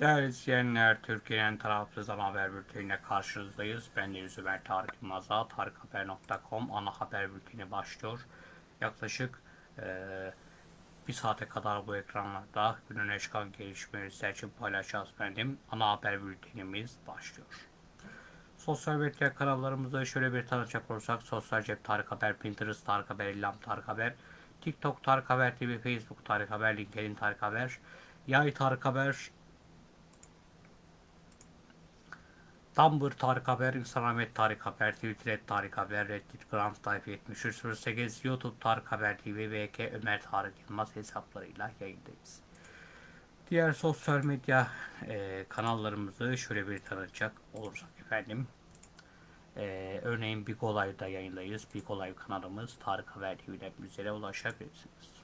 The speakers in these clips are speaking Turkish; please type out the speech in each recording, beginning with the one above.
Değerli izleyenler, Türkiye'nin tarafsız ana haber bülteniyle karşınızdayız. Ben Deniz Ömer Tarık Yılmaz'a tarikhaber.com ana haber bülteni başlıyor. Yaklaşık eee, bir saate kadar bu ekranlarda günün en çıkan gelişmeleri sizler için paylaşacağız benim. Ana haber bültenimiz başlıyor. Sosyal medya kanallarımızda şöyle bir tanıcak olursak Sosyal Cep Tarık Haber, Pinterest Tarık Haber, İllam Tarık Haber, TikTok Tarık Haber TV, Facebook Tarık Haber, LinkedIn Tarık Haber, Yay Tarık Haber, Tumblr Tarık Haber, Instagram Tarık Haber, Twitter et Tarık Haber, Reddit Grand Life 7308, YouTube Tarık Haber TV, VK Ömer Tarık Yılmaz hesaplarıyla yayındayız. Diğer sosyal medya e, kanallarımızı şöyle bir tanıtacak olursak efendim. E, örneğin Big Olay'da yayındayız. Big Olay kanalımız Tarık Haber TV'den bizlere ulaşabilirsiniz.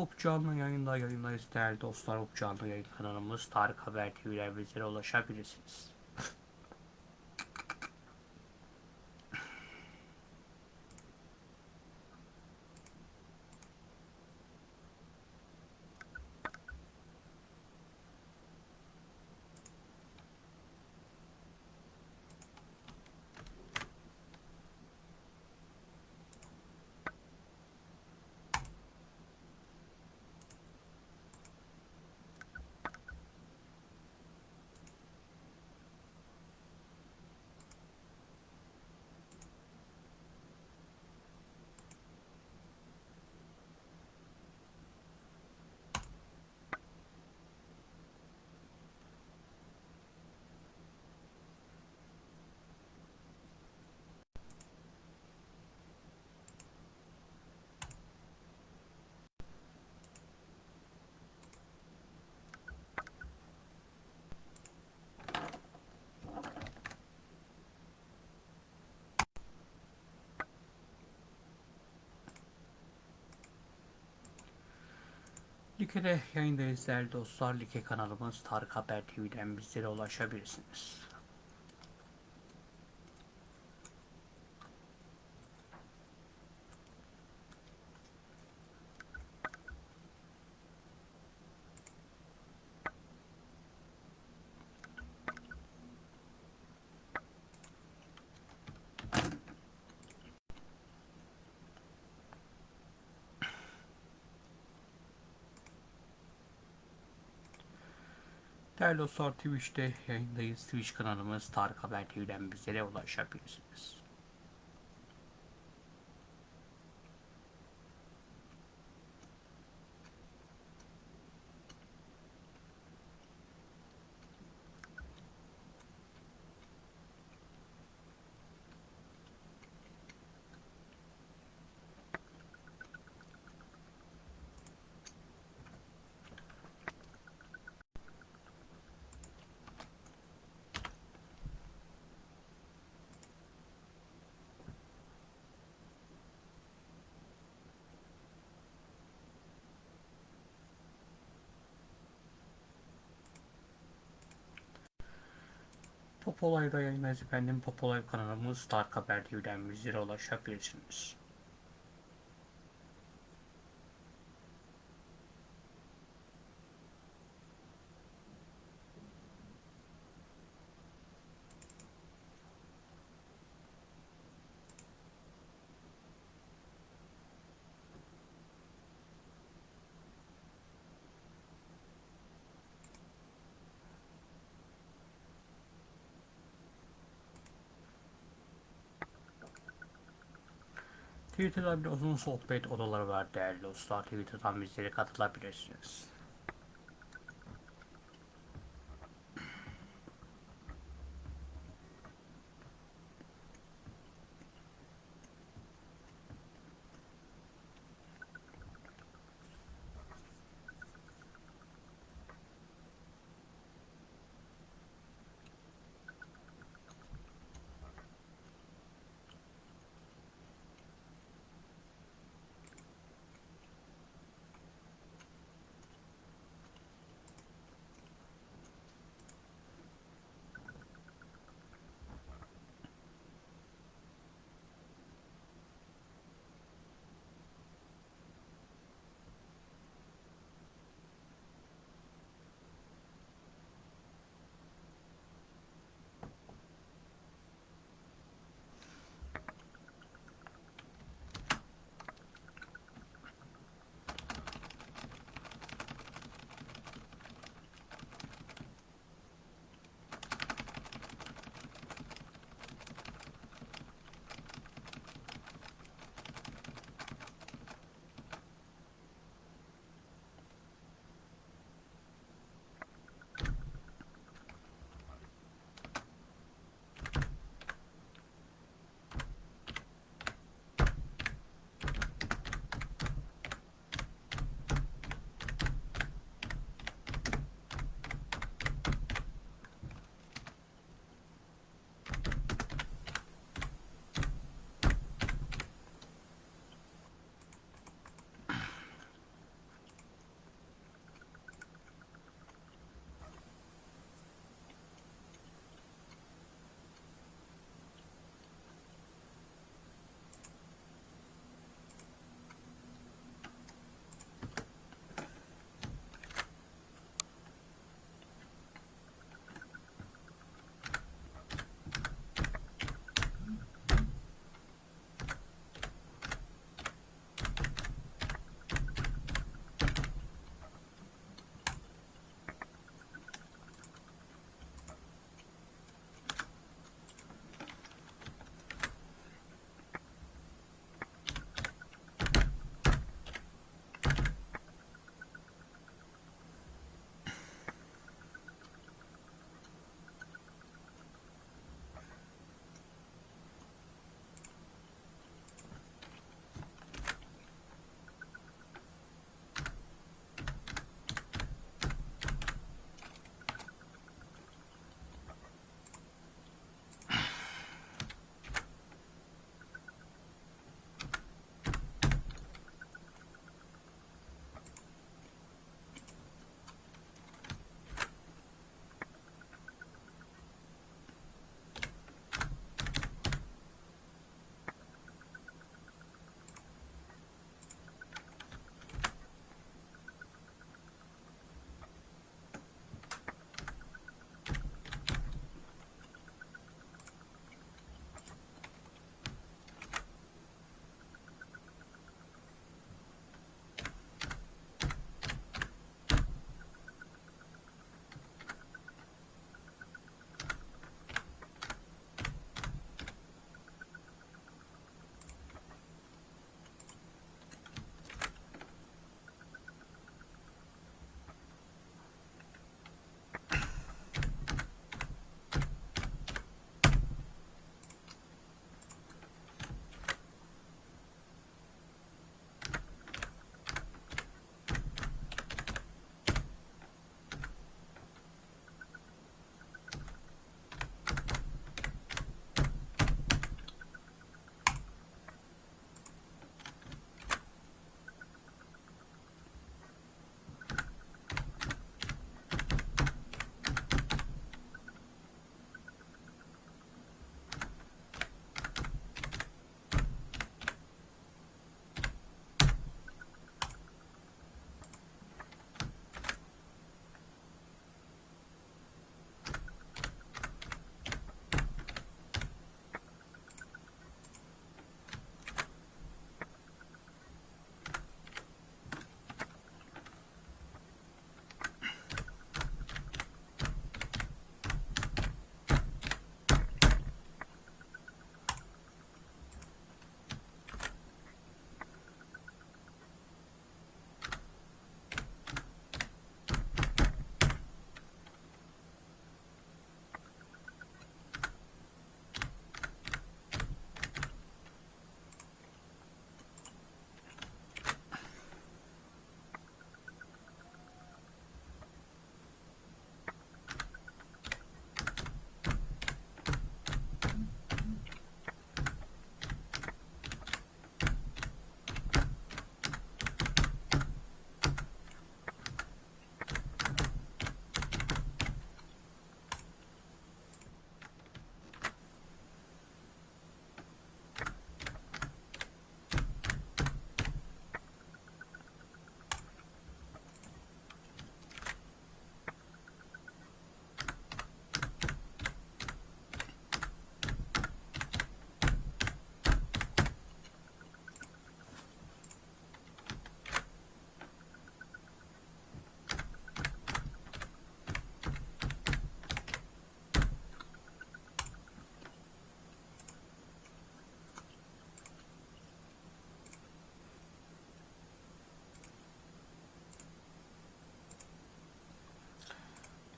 Up canlı yayında yayındayız değerli dostlar. Up canlı yayın kanalımız Tarık Haber TV'den bizlere ulaşabilirsiniz. Like'de yayındayız değerli dostlar. Like kanalımız Tarık Haber TV'den bizlere ulaşabilirsiniz. Değerli dostlar Twitch'te yayındayız. Twitch kanalımız Tarık Haber TV'den bizlere ulaşabilirsiniz. Popolay'da yayındayız efendim. Popolay kanalımız Tarık Haber TV'den bizlere ulaşabilirsiniz. Twitter'da bir uzun sohbet odaları var değerli dostlar. Twitter'dan bizlere katılabilirsiniz.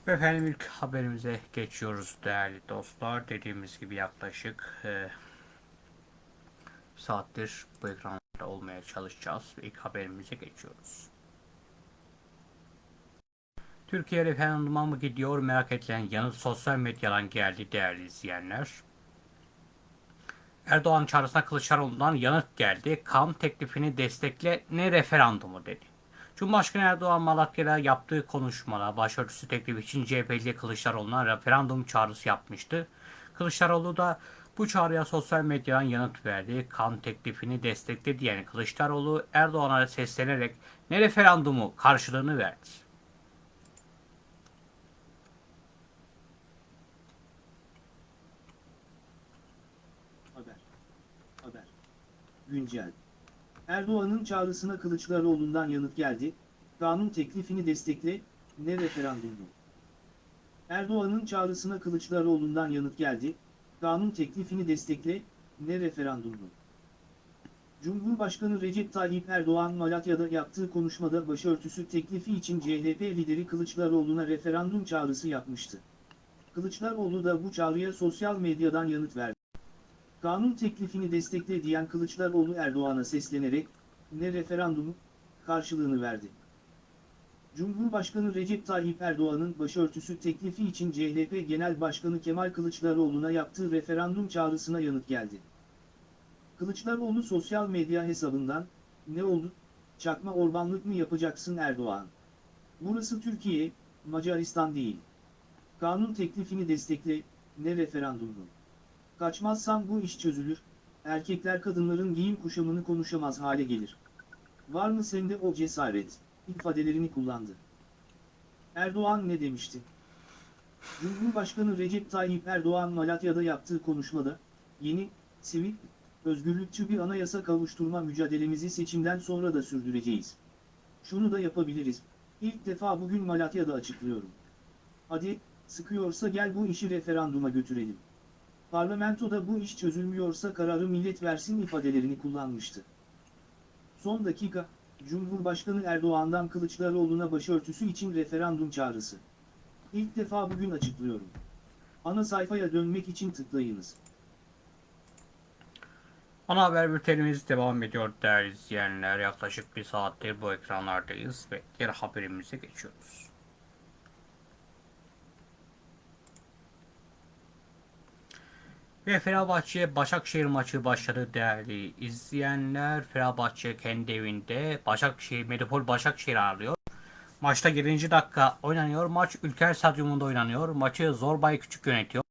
Efendim ilk haberimize geçiyoruz değerli dostlar. Dediğimiz gibi yaklaşık e, saattir bu ekranlarda olmaya çalışacağız. İlk haberimize geçiyoruz. Türkiye referanduma mı gidiyor merak edilen yanıt sosyal medyadan geldi değerli izleyenler. Erdoğan çağrısına Kılıçdaroğlu'ndan yanıt geldi. Kam teklifini destekle ne referandumu dedi. Cumhurbaşkanı Erdoğan Malatya'da yaptığı konuşmada başörtüsü teklifi için CHP'li Kılıçdaroğlu'na referandum çağrısı yapmıştı. Kılıçdaroğlu da bu çağrıya sosyal medyadan yanıt verdi. Kan teklifini destekledi diyen Kılıçdaroğlu Erdoğan'a seslenerek ne referandumu karşılığını verdi. Haber. Haber. Güncel. Erdoğan'ın çağrısına Kılıçdaroğlu'ndan yanıt geldi. Kanun teklifini destekle, ne referandumu. Erdoğan'ın çağrısına Kılıçdaroğlu'ndan yanıt geldi. Kanun teklifini destekle, ne referandumu. Cumhurbaşkanı Recep Tayyip Erdoğan Malatya'da yaptığı konuşmada başörtüsü teklifi için CHP lideri Kılıçdaroğlu'na referandum çağrısı yapmıştı. Kılıçdaroğlu da bu çağrıya sosyal medyadan yanıt verdi. Kanun teklifini destekle diyen Kılıçdaroğlu Erdoğan'a seslenerek, ne referandumu, karşılığını verdi. Cumhurbaşkanı Recep Tayyip Erdoğan'ın başörtüsü teklifi için CHP Genel Başkanı Kemal Kılıçdaroğlu'na yaptığı referandum çağrısına yanıt geldi. Kılıçdaroğlu sosyal medya hesabından, ne oldu, çakma orbanlık mı yapacaksın Erdoğan? Burası Türkiye, Macaristan değil. Kanun teklifini destekle, ne referandumu? Kaçmazsan bu iş çözülür, erkekler kadınların giyim kuşamını konuşamaz hale gelir. Var mı sende o cesaret, ifadelerini kullandı. Erdoğan ne demişti? Cumhurbaşkanı Recep Tayyip Erdoğan Malatya'da yaptığı konuşmada, yeni, sivil, özgürlükçü bir anayasa kavuşturma mücadelemizi seçimden sonra da sürdüreceğiz. Şunu da yapabiliriz, ilk defa bugün Malatya'da açıklıyorum. Hadi, sıkıyorsa gel bu işi referanduma götürelim. Parlamentoda bu iş çözülmüyorsa kararı millet versin ifadelerini kullanmıştı. Son dakika, Cumhurbaşkanı Erdoğan'dan Kılıçdaroğlu'na başörtüsü için referandum çağrısı. İlk defa bugün açıklıyorum. Ana sayfaya dönmek için tıklayınız. Ana haber bültenimiz devam ediyor değerli izleyenler. Yaklaşık bir saattir bu ekranlardayız ve diğer haberimize geçiyoruz. Ve Fenerbahçe Başakşehir maçı başladı değerli izleyenler. Fenerbahçe kendi evinde Başakşehir Medipol Başakşehir ağırlıyor. Maçta 7. dakika oynanıyor. Maç Ülker Stadyumunda oynanıyor. Maçı Zorbay Küçük yönetiyor.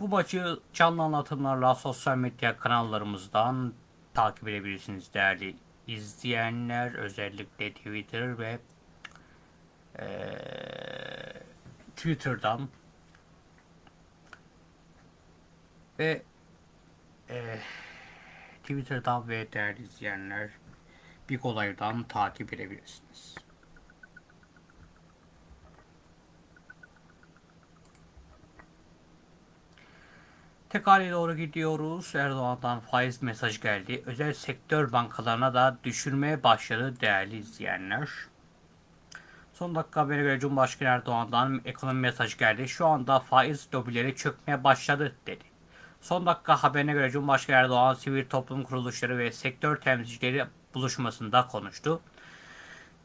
Bu maçı canlı anlatımlarla sosyal medya kanallarımızdan takip edebilirsiniz değerli izleyenler. Özellikle Twitter ve eee, Twitter'dan ve eee, Twitter'dan ve değerli izleyenler Big Olay'dan takip edebilirsiniz. Tekale doğru gidiyoruz. Erdoğan'dan faiz mesaj geldi. Özel sektör bankalarına da düşürmeye başladı değerli izleyenler. Son dakika habere göre Cumhurbaşkanı Erdoğan'dan ekonomi mesajı geldi. Şu anda faiz lobileri çökmeye başladı dedi. Son dakika haberine göre Cumhurbaşkanı Erdoğan sivil toplum kuruluşları ve sektör temsilcileri buluşmasında konuştu.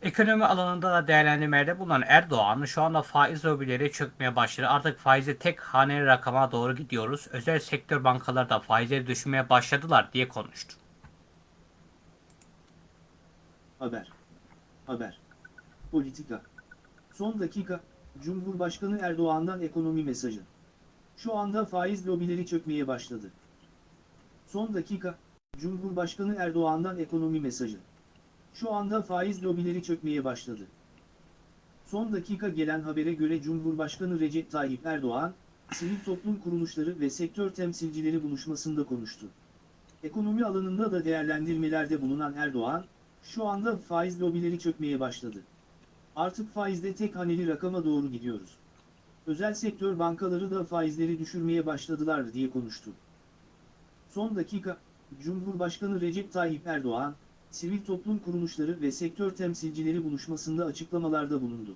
Ekonomi alanında da değerlendirmelerde bulunan Erdoğan şu anda faiz lobileri çökmeye başladı. Artık faizi tek haneli rakama doğru gidiyoruz. Özel sektör bankaları da faizleri düşürmeye başladılar diye konuştu. Haber. Haber. Politika. Son dakika, Cumhurbaşkanı Erdoğan'dan ekonomi mesajı. Şu anda faiz lobileri çökmeye başladı. Son dakika, Cumhurbaşkanı Erdoğan'dan ekonomi mesajı. Şu anda faiz lobileri çökmeye başladı. Son dakika gelen habere göre Cumhurbaşkanı Recep Tayyip Erdoğan, sivil toplum kuruluşları ve sektör temsilcileri buluşmasında konuştu. Ekonomi alanında da değerlendirmelerde bulunan Erdoğan, şu anda faiz lobileri çökmeye başladı. Artık faizde tek haneli rakama doğru gidiyoruz. Özel sektör bankaları da faizleri düşürmeye başladılar diye konuştu. Son dakika, Cumhurbaşkanı Recep Tayyip Erdoğan, sivil toplum kuruluşları ve sektör temsilcileri buluşmasında açıklamalarda bulundu.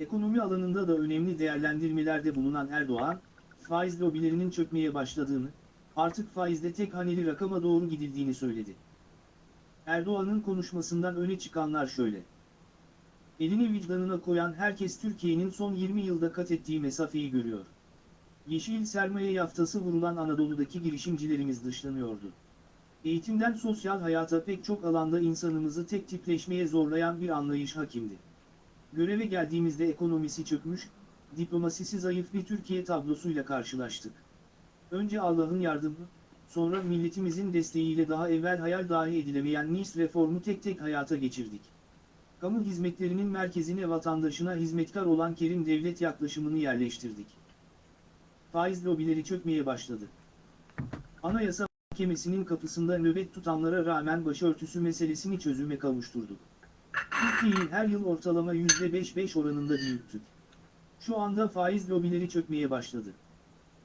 Ekonomi alanında da önemli değerlendirmelerde bulunan Erdoğan, faiz lobilerinin çökmeye başladığını, artık faizde tek haneli rakama doğru gidildiğini söyledi. Erdoğan'ın konuşmasından öne çıkanlar şöyle. Elini vicdanına koyan herkes Türkiye'nin son 20 yılda kat ettiği mesafeyi görüyor. Yeşil sermaye yaftası vurulan Anadolu'daki girişimcilerimiz dışlanıyordu. Eğitimden sosyal hayata pek çok alanda insanımızı tek tipleşmeye zorlayan bir anlayış hakimdi. Göreve geldiğimizde ekonomisi çökmüş, diplomasisi zayıf bir Türkiye tablosuyla karşılaştık. Önce Allah'ın yardımı, sonra milletimizin desteğiyle daha evvel hayal dahi edilemeyen NIS reformu tek tek hayata geçirdik. Kamu hizmetlerinin merkezine vatandaşına hizmetkar olan Kerim Devlet yaklaşımını yerleştirdik. Faiz lobileri çökmeye başladı. Anayasa Mahkemesi'nin kapısında nöbet tutanlara rağmen başörtüsü meselesini çözüme kavuşturduk. Türkiye'yi her yıl ortalama %5-5 oranında büyüttük. Şu anda faiz lobileri çökmeye başladı.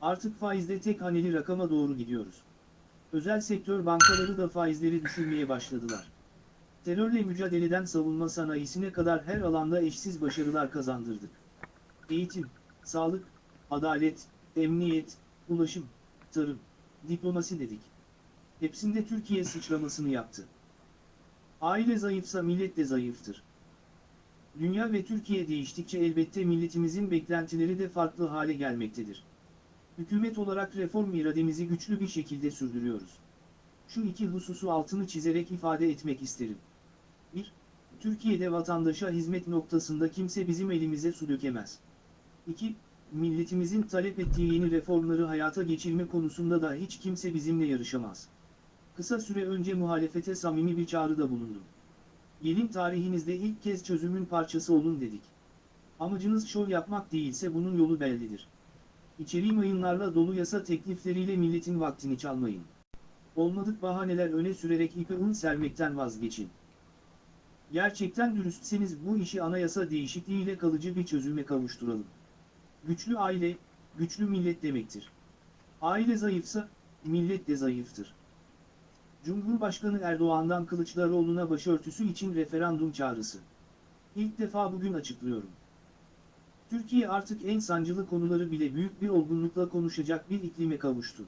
Artık faizde tek haneli rakama doğru gidiyoruz. Özel sektör bankaları da faizleri düşürmeye başladılar. Terörle mücadeleden savunma sanayisine kadar her alanda eşsiz başarılar kazandırdık. Eğitim, sağlık, adalet, emniyet, ulaşım, tarım, diplomasi dedik. Hepsinde Türkiye sıçramasını yaptı. Aile zayıfsa millet de zayıftır. Dünya ve Türkiye değiştikçe elbette milletimizin beklentileri de farklı hale gelmektedir. Hükümet olarak reform irademizi güçlü bir şekilde sürdürüyoruz. Şu iki hususu altını çizerek ifade etmek isterim. 1. Türkiye'de vatandaşa hizmet noktasında kimse bizim elimize su dökemez. 2. Milletimizin talep ettiği yeni reformları hayata geçirme konusunda da hiç kimse bizimle yarışamaz. Kısa süre önce muhalefete samimi bir çağrıda bulundum. Gelin tarihinizde ilk kez çözümün parçası olun dedik. Amacınız şov yapmak değilse bunun yolu bellidir. İçeriği mayınlarla dolu yasa teklifleriyle milletin vaktini çalmayın. Olmadık bahaneler öne sürerek ipe un sermekten vazgeçin. Gerçekten dürüstseniz bu işi anayasa değişikliğiyle kalıcı bir çözüme kavuşturalım. Güçlü aile, güçlü millet demektir. Aile zayıfsa, millet de zayıftır. Cumhurbaşkanı Erdoğan'dan Kılıçdaroğlu'na başörtüsü için referandum çağrısı. İlk defa bugün açıklıyorum. Türkiye artık en sancılı konuları bile büyük bir olgunlukla konuşacak bir iklime kavuştu.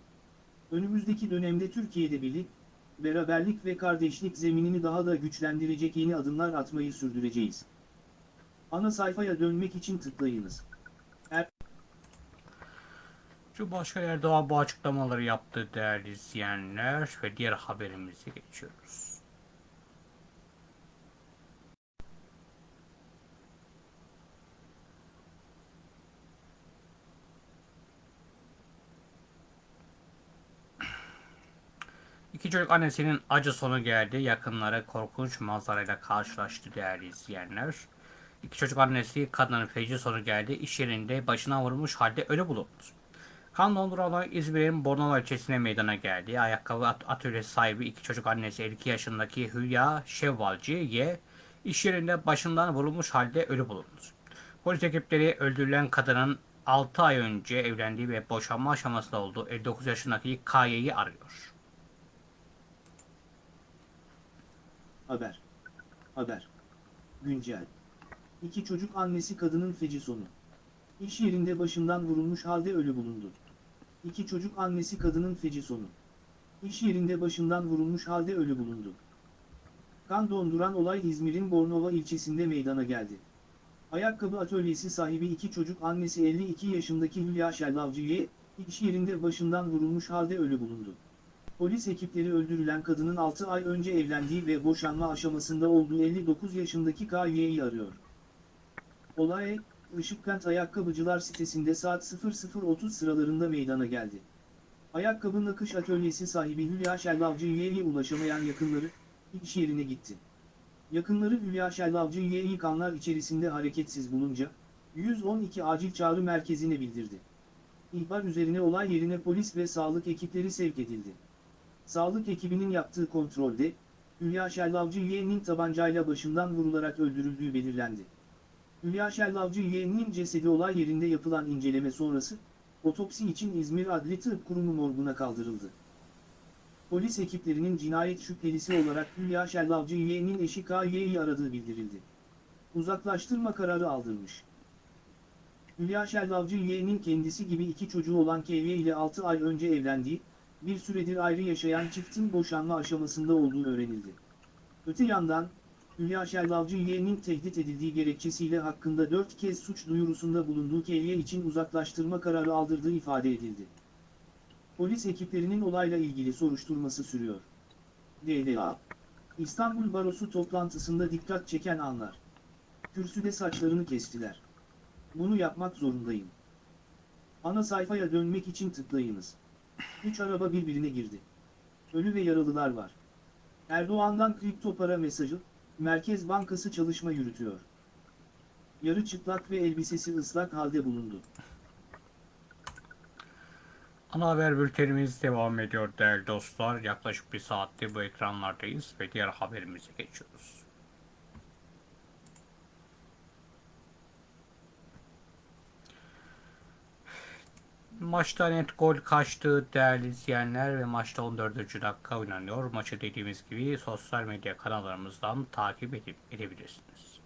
Önümüzdeki dönemde Türkiye'de birlik, beraberlik ve kardeşlik zeminini daha da güçlendirecek yeni adımlar atmayı sürdüreceğiz. Ana sayfaya dönmek için tıklayınız. Cumhurbaşkanı Erdoğan bu açıklamaları yaptı değerli izleyenler ve diğer haberimize geçiyoruz. İki çocuk annesinin acı sonu geldi. Yakınları korkunç manzarayla karşılaştı değerli izleyenler. İki çocuk annesi kadının feci sonu geldi. İş yerinde başına vurulmuş halde ölü bulundu. Kan donduran olay İzmir'in Bornova ilçesine meydana geldi. Ayakkabı at- atölyesi sahibi iki çocuk annesi 52 yaşındaki Hülya Şevvalci ye iş yerinde başından vurulmuş halde ölü bulundu. Polis ekipleri öldürülen kadının 6 ay önce evlendiği ve boşanma aşamasında olduğu 59 yaşındaki Kaye'yi arıyor. Haber. Haber. Güncel. İki çocuk annesi kadının feci sonu. İş yerinde başından vurulmuş halde ölü bulundu. İki çocuk annesi kadının feci sonu. İş yerinde başından vurulmuş halde ölü bulundu. Kan donduran olay İzmir'in Bornova ilçesinde meydana geldi. Ayakkabı atölyesi sahibi iki çocuk annesi 52 yaşındaki Hülya Şellavcı'ye, iş yerinde başından vurulmuş halde ölü bulundu. Polis ekipleri öldürülen kadının 6 ay önce evlendiği ve boşanma aşamasında olduğu 59 yaşındaki K.Y.'yi arıyor. Olay, Işıkkent Ayakkabıcılar sitesinde saat 00.30 sıralarında meydana geldi. Ayakkabı nakış atölyesi sahibi Hülya Şellavcı'ya ulaşamayan yakınları, iş yerine gitti. Yakınları Hülya Şellavcı'yı kanlar içerisinde hareketsiz bulunca, 112 acil çağrı merkezine bildirdi. İhbar üzerine olay yerine polis ve sağlık ekipleri sevk edildi. Sağlık ekibinin yaptığı kontrolde, Hülya Şellavcı yeğeninin tabancayla başından vurularak öldürüldüğü belirlendi. Hülya Şellavcı yeğeninin cesedi olay yerinde yapılan inceleme sonrası, otopsi için İzmir Adli Tıp Kurumu morguna kaldırıldı. Polis ekiplerinin cinayet şüphelisi olarak Hülya Şellavcı yeğeninin eşi K.Y.'yi aradığı bildirildi. Uzaklaştırma kararı aldırmış. Hülya Şellavcı yeğenin kendisi gibi iki çocuğu olan Kevye ile 6 ay önce evlendiği, bir süredir ayrı yaşayan çiftin boşanma aşamasında olduğu öğrenildi. Öte yandan, Hülya Şellavcı yeğenin tehdit edildiği gerekçesiyle hakkında 4 kez suç duyurusunda bulunduğu Kevye için uzaklaştırma kararı aldırdığı ifade edildi. Polis ekiplerinin olayla ilgili soruşturması sürüyor. DLA İstanbul Barosu toplantısında dikkat çeken anlar. Kürsüde saçlarını kestiler. Bunu yapmak zorundayım. Ana sayfaya dönmek için tıklayınız. Üç araba birbirine girdi. Ölü ve yaralılar var. Erdoğan'dan kripto para mesajı, Merkez Bankası çalışma yürütüyor. Yarı çıplak ve elbisesi ıslak halde bulundu. Ana haber bültenimiz devam ediyor değerli dostlar. Yaklaşık bir saattir bu ekranlardayız ve diğer haberimize geçiyoruz. Maçta net gol kaçtı değerli izleyenler ve maçta 14. dakika oynanıyor. Maçı dediğimiz gibi sosyal medya kanallarımızdan takip edip edebilirsiniz.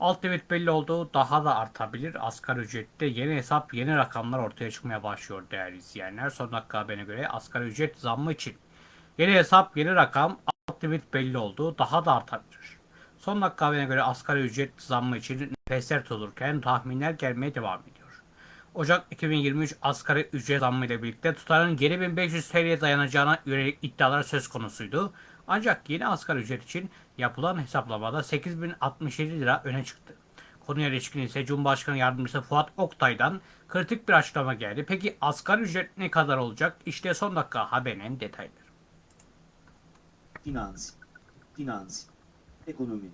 Alt limit belli oldu. Daha da artabilir. Asgari ücrette yeni hesap, yeni rakamlar ortaya çıkmaya başlıyor değerli izleyenler. Son dakika haberine göre asgari ücret zammı için yeni hesap, yeni rakam, alt limit belli oldu. Daha da artabilir. Son dakika haberine göre asgari ücret zammı için nefesler tutulurken tahminler gelmeye devam ediyor. Ocak 2023 asgari ücret zammı ile birlikte tutarın geri 1500 TL'ye dayanacağına yönelik iddialar söz konusuydu. Ancak yeni asgari ücret için yapılan hesaplamada 8067 lira öne çıktı. Konuya ilişkin ise Cumhurbaşkanı Yardımcısı Fuat Oktay'dan kritik bir açıklama geldi. Peki asgari ücret ne kadar olacak? İşte son dakika haberinin detayları. Finans, finans, ekonomi.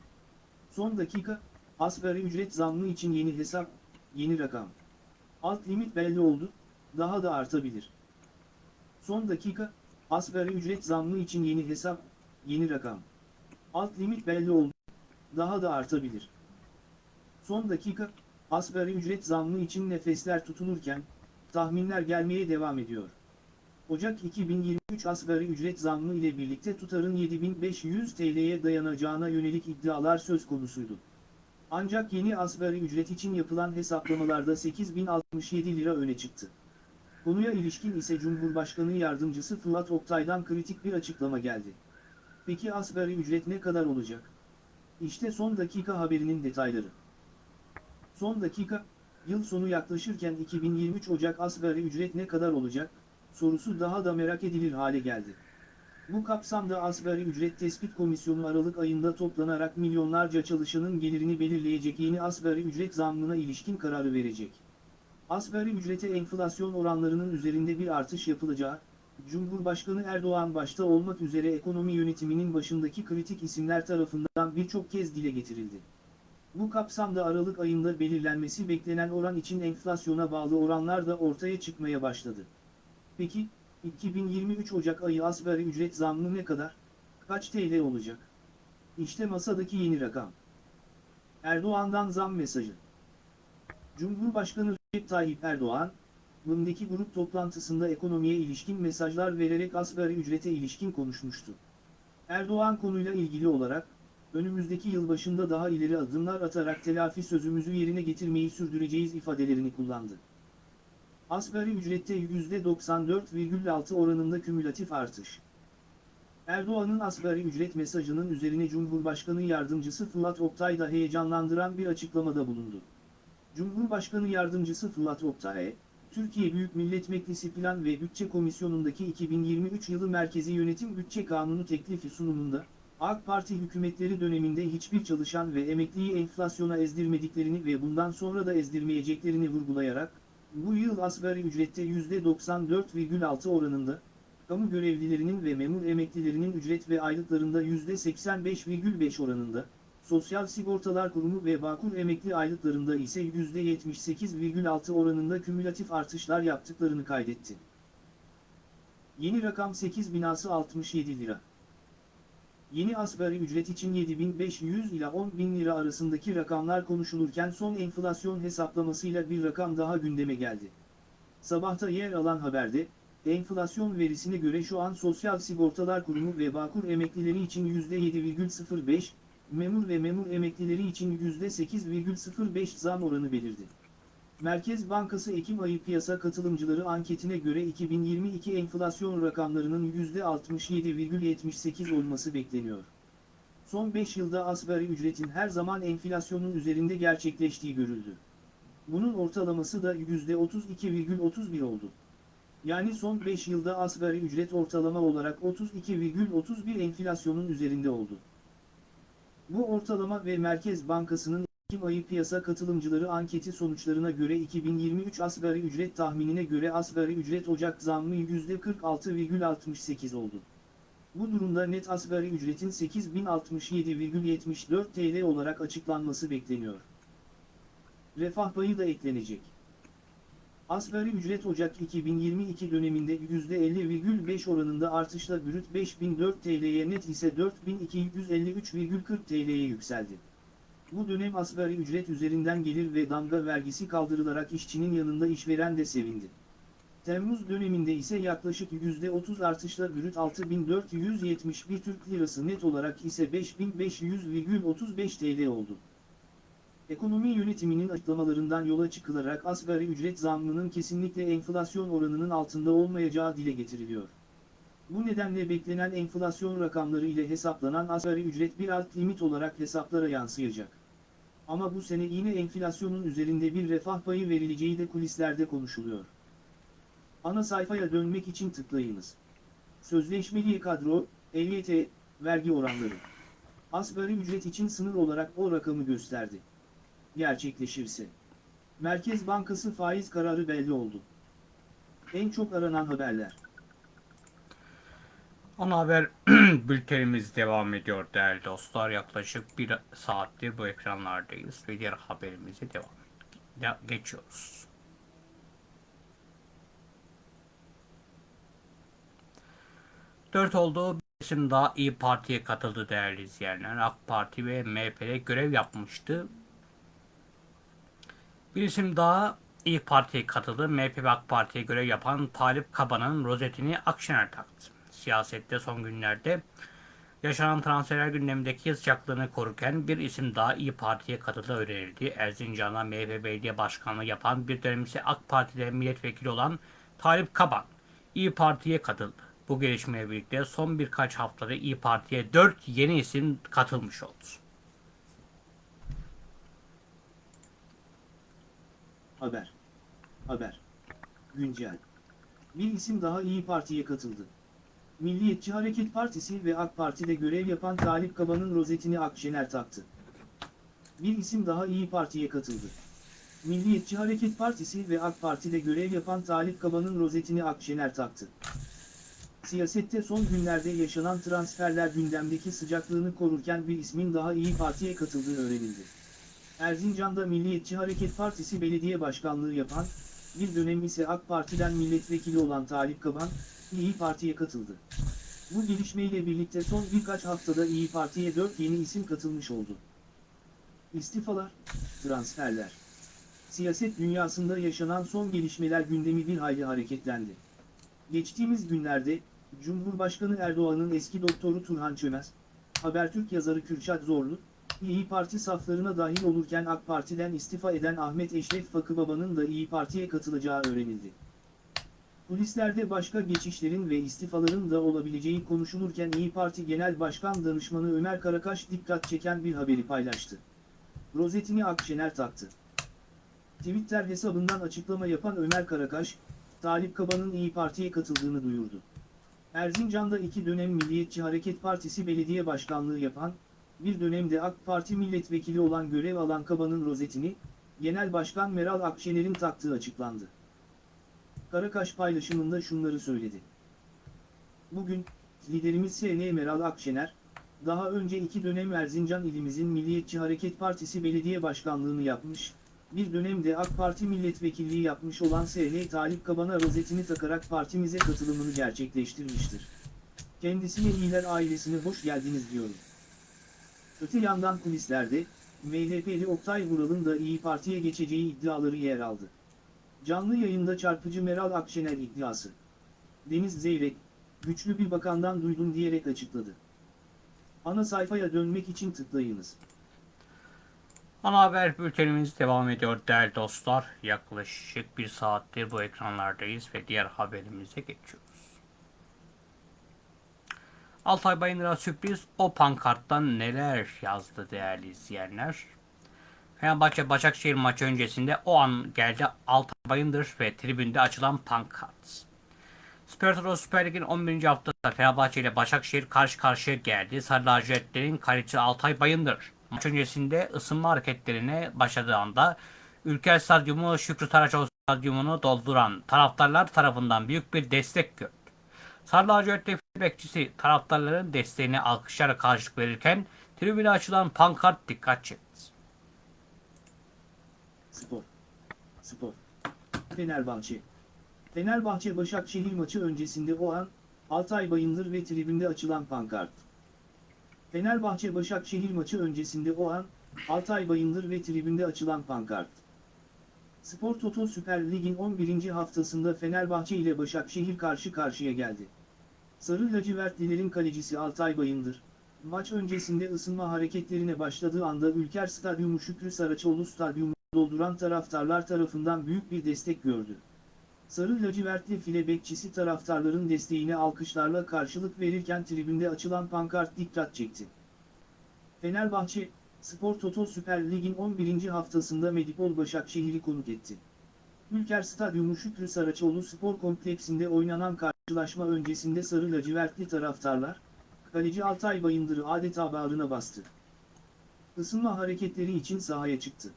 Son dakika, asgari ücret zammı için yeni hesap, yeni rakam. Alt limit belli oldu, daha da artabilir. Son dakika, asgari ücret zammı için yeni hesap, yeni rakam. Alt limit belli oldu, daha da artabilir. Son dakika, asgari ücret zammı için nefesler tutulurken, tahminler gelmeye devam ediyor. Ocak 2023 asgari ücret zammı ile birlikte tutarın 7500 TL'ye dayanacağına yönelik iddialar söz konusuydu. Ancak yeni asgari ücret için yapılan hesaplamalarda 8067 lira öne çıktı. Konuya ilişkin ise Cumhurbaşkanı Yardımcısı Fırat Oktay'dan kritik bir açıklama geldi. Peki asgari ücret ne kadar olacak? İşte son dakika haberinin detayları. Son dakika, yıl sonu yaklaşırken 2023 Ocak asgari ücret ne kadar olacak, sorusu daha da merak edilir hale geldi. Bu kapsamda Asgari Ücret Tespit Komisyonu Aralık ayında toplanarak milyonlarca çalışanın gelirini belirleyecek yeni asgari ücret zammına ilişkin kararı verecek. Asgari ücrete enflasyon oranlarının üzerinde bir artış yapılacağı, Cumhurbaşkanı Erdoğan başta olmak üzere ekonomi yönetiminin başındaki kritik isimler tarafından birçok kez dile getirildi. Bu kapsamda Aralık ayında belirlenmesi beklenen oran için enflasyona bağlı oranlar da ortaya çıkmaya başladı. Peki, 2023 Ocak ayı asgari ücret zammı ne kadar? Kaç TL olacak? İşte masadaki yeni rakam. Erdoğan'dan zam mesajı. Cumhurbaşkanı Recep Tayyip Erdoğan, BİM'deki grup toplantısında ekonomiye ilişkin mesajlar vererek asgari ücrete ilişkin konuşmuştu. Erdoğan konuyla ilgili olarak, önümüzdeki yıl başında daha ileri adımlar atarak telafi sözümüzü yerine getirmeyi sürdüreceğiz ifadelerini kullandı. Asgari ücrette %94,6 oranında kümülatif artış. Erdoğan'ın asgari ücret mesajının üzerine Cumhurbaşkanı Yardımcısı Fırat Oktay da heyecanlandıran bir açıklamada bulundu. Cumhurbaşkanı Yardımcısı Fırat Oktay, Türkiye Büyük Millet Meclisi Plan ve Bütçe Komisyonu'ndaki 2023 yılı Merkezi Yönetim Bütçe Kanunu teklifi sunumunda, AK Parti hükümetleri döneminde hiçbir çalışan ve emekliyi enflasyona ezdirmediklerini ve bundan sonra da ezdirmeyeceklerini vurgulayarak, bu yıl asgari ücrette %94,6 oranında, kamu görevlilerinin ve memur emeklilerinin ücret ve aylıklarında %85,5 oranında, Sosyal Sigortalar Kurumu ve Bağkur emekli aylıklarında ise %78,6 oranında kümülatif artışlar yaptıklarını kaydetti. Yeni rakam 8 binası 67 lira. Yeni asgari ücret için 7500 ila 10.000 lira arasındaki rakamlar konuşulurken son enflasyon hesaplamasıyla bir rakam daha gündeme geldi. Sabahta yer alan haberde, enflasyon verisine göre şu an Sosyal Sigortalar Kurumu ve Bağkur emeklileri için %7,05, memur ve memur emeklileri için %8,05 zam oranı belirdi. Merkez Bankası Ekim ayı piyasa katılımcıları anketine göre 2022 enflasyon rakamlarının %67,78 olması bekleniyor. Son 5 yılda asgari ücretin her zaman enflasyonun üzerinde gerçekleştiği görüldü. Bunun ortalaması da %32,31 oldu. Yani son 5 yılda asgari ücret ortalama olarak 32,31 enflasyonun üzerinde oldu. Bu ortalama ve Merkez Bankası'nın Ekim ayı piyasa katılımcıları anketi sonuçlarına göre 2023 asgari ücret tahminine göre asgari ücret Ocak zammı %46,68 oldu. Bu durumda net asgari ücretin 8067,74 TL olarak açıklanması bekleniyor. Refah payı da eklenecek. Asgari ücret Ocak 2022 döneminde %50,5 oranında artışla brüt 5004 TL'ye net ise 4253,40 TL'ye yükseldi. Bu dönem asgari ücret üzerinden gelir ve damga vergisi kaldırılarak işçinin yanında işveren de sevindi. Temmuz döneminde ise yaklaşık %30 artışla brüt 6471 Türk Lirası net olarak ise 5500,35 TL oldu. Ekonomi yönetiminin açıklamalarından yola çıkılarak asgari ücret zammının kesinlikle enflasyon oranının altında olmayacağı dile getiriliyor. Bu nedenle beklenen enflasyon rakamları ile hesaplanan asgari ücret bir alt limit olarak hesaplara yansıyacak. Ama bu sene yine enflasyonun üzerinde bir refah payı verileceği de kulislerde konuşuluyor. Ana sayfaya dönmek için tıklayınız. Sözleşmeli kadro, EYT, vergi oranları. Asgari ücret için sınır olarak o rakamı gösterdi. Gerçekleşirse. Merkez Bankası faiz kararı belli oldu. En çok aranan haberler. Ana haber bültenimiz devam ediyor değerli dostlar. Yaklaşık bir saattir bu ekranlardayız ve diğer haberimize devam de- geçiyoruz. Dört oldu. Bir isim daha İyi Parti'ye katıldı değerli izleyenler. AK Parti ve MHP'de görev yapmıştı. Bir isim daha İyi Parti'ye katıldı. MHP ve AK Parti'ye görev yapan Talip Kaba'nın rozetini Akşener taktı. Siyasette son günlerde yaşanan transferler gündemindeki sıcaklığını korurken bir isim daha İyi Parti'ye katıldığı öğrenildi. Erzincan'da MHP Belediye Başkanlığı yapan bir dönem ise AK Parti'de milletvekili olan Talip Kaban İyi Parti'ye katıldı. Bu gelişmeyle birlikte son birkaç haftada İyi Parti'ye 4 yeni isim katılmış oldu. Haber. Haber. Güncel. Bir isim daha İyi Parti'ye katıldı. Milliyetçi Hareket Partisi ve AK Parti'de görev yapan Talip Kaba'nın rozetini Akşener taktı. Bir isim daha İyi Parti'ye katıldı. Milliyetçi Hareket Partisi ve AK Parti'de görev yapan Talip Kaba'nın rozetini Akşener taktı. Siyasette son günlerde yaşanan transferler gündemdeki sıcaklığını korurken bir ismin daha İyi Parti'ye katıldığı öğrenildi. Erzincan'da Milliyetçi Hareket Partisi belediye başkanlığı yapan, bir dönem ise AK Parti'den milletvekili olan Talip Kaban, İyi Parti'ye katıldı. Bu gelişmeyle birlikte son birkaç haftada İyi Parti'ye 4 yeni isim katılmış oldu. İstifalar, transferler. Siyaset dünyasında yaşanan son gelişmeler gündemi bir hayli hareketlendi. Geçtiğimiz günlerde, Cumhurbaşkanı Erdoğan'ın eski doktoru Turhan Çömez, Habertürk yazarı Kürşat Zorlu, İyi Parti saflarına dahil olurken AK Parti'den istifa eden Ahmet Eşref Fakıbaba'nın da İyi Parti'ye katılacağı öğrenildi. Kulislerde başka geçişlerin ve istifaların da olabileceği konuşulurken İyi Parti Genel Başkan Danışmanı Ömer Karakaş dikkat çeken bir haberi paylaştı. Rozetini Akşener taktı. Twitter hesabından açıklama yapan Ömer Karakaş, Talip Kaba'nın İyi Parti'ye katıldığını duyurdu. Erzincan'da iki dönem Milliyetçi Hareket Partisi belediye başkanlığı yapan, bir dönemde AK Parti milletvekili olan görev alan Kaba'nın rozetini, Genel Başkan Meral Akşener'in taktığı açıklandı. Karakaş paylaşımında şunları söyledi. Bugün, liderimiz S.N. Meral Akşener, daha önce iki dönem Erzincan ilimizin Milliyetçi Hareket Partisi belediye başkanlığını yapmış, bir dönemde AK Parti milletvekilliği yapmış olan S.N. Talip Kaban'a rozetini takarak partimize katılımını gerçekleştirmiştir. Kendisine iyiler ailesine hoş geldiniz diyorum. Öte yandan kulislerde, MHP'li Oktay Vural'ın da İyi Parti'ye geçeceği iddiaları yer aldı. Canlı yayında çarpıcı Meral Akşener iddiası. Deniz Zeyrek, güçlü bir bakandan duydum diyerek açıkladı. Ana sayfaya dönmek için tıklayınız. Ana haber bültenimiz devam ediyor değerli dostlar. Yaklaşık bir saattir bu ekranlardayız ve diğer haberimize geçiyoruz. Altay Bayındır'a sürpriz o pankarttan neler yazdı değerli izleyenler. Fenerbahçe Başakşehir maçı öncesinde o an geldi Altay Bayındır ve tribünde açılan pankart. Toto Süper Lig'in 11. haftasında Fenerbahçe ile Başakşehir karşı karşıya geldi. Sarı lacivertlerin Altay Bayındır. Maç öncesinde ısınma hareketlerine başladığı anda Ülker Stadyumu Şükrü Saraçoğlu Stadyumunu dolduran taraftarlar tarafından büyük bir destek gördü. Sarı lacivertli bekçisi taraftarların desteğine alkışlara karşılık verirken tribüne açılan pankart dikkat çekti. Spor. Spor. Fenerbahçe. Fenerbahçe Başakşehir maçı öncesinde o an, Altay Bayındır ve tribünde açılan pankart. Fenerbahçe Başakşehir maçı öncesinde o an, Altay Bayındır ve tribünde açılan pankart. Spor Toto Süper Lig'in 11. haftasında Fenerbahçe ile Başakşehir karşı karşıya geldi. Sarı lacivertlilerin kalecisi Altay Bayındır, maç öncesinde ısınma hareketlerine başladığı anda Ülker Stadyumu Şükrü Saraçoğlu Stadyumu dolduran taraftarlar tarafından büyük bir destek gördü. Sarı lacivertli file bekçisi taraftarların desteğine alkışlarla karşılık verirken tribünde açılan pankart dikkat çekti. Fenerbahçe, Spor Toto Süper Lig'in 11. haftasında Medipol Başakşehir'i konuk etti. Ülker Stadyumu Şükrü Saraçoğlu Spor Kompleksinde oynanan karşılaşma öncesinde sarı lacivertli taraftarlar, kaleci Altay Bayındır'ı adeta bağrına bastı. Isınma hareketleri için sahaya çıktı.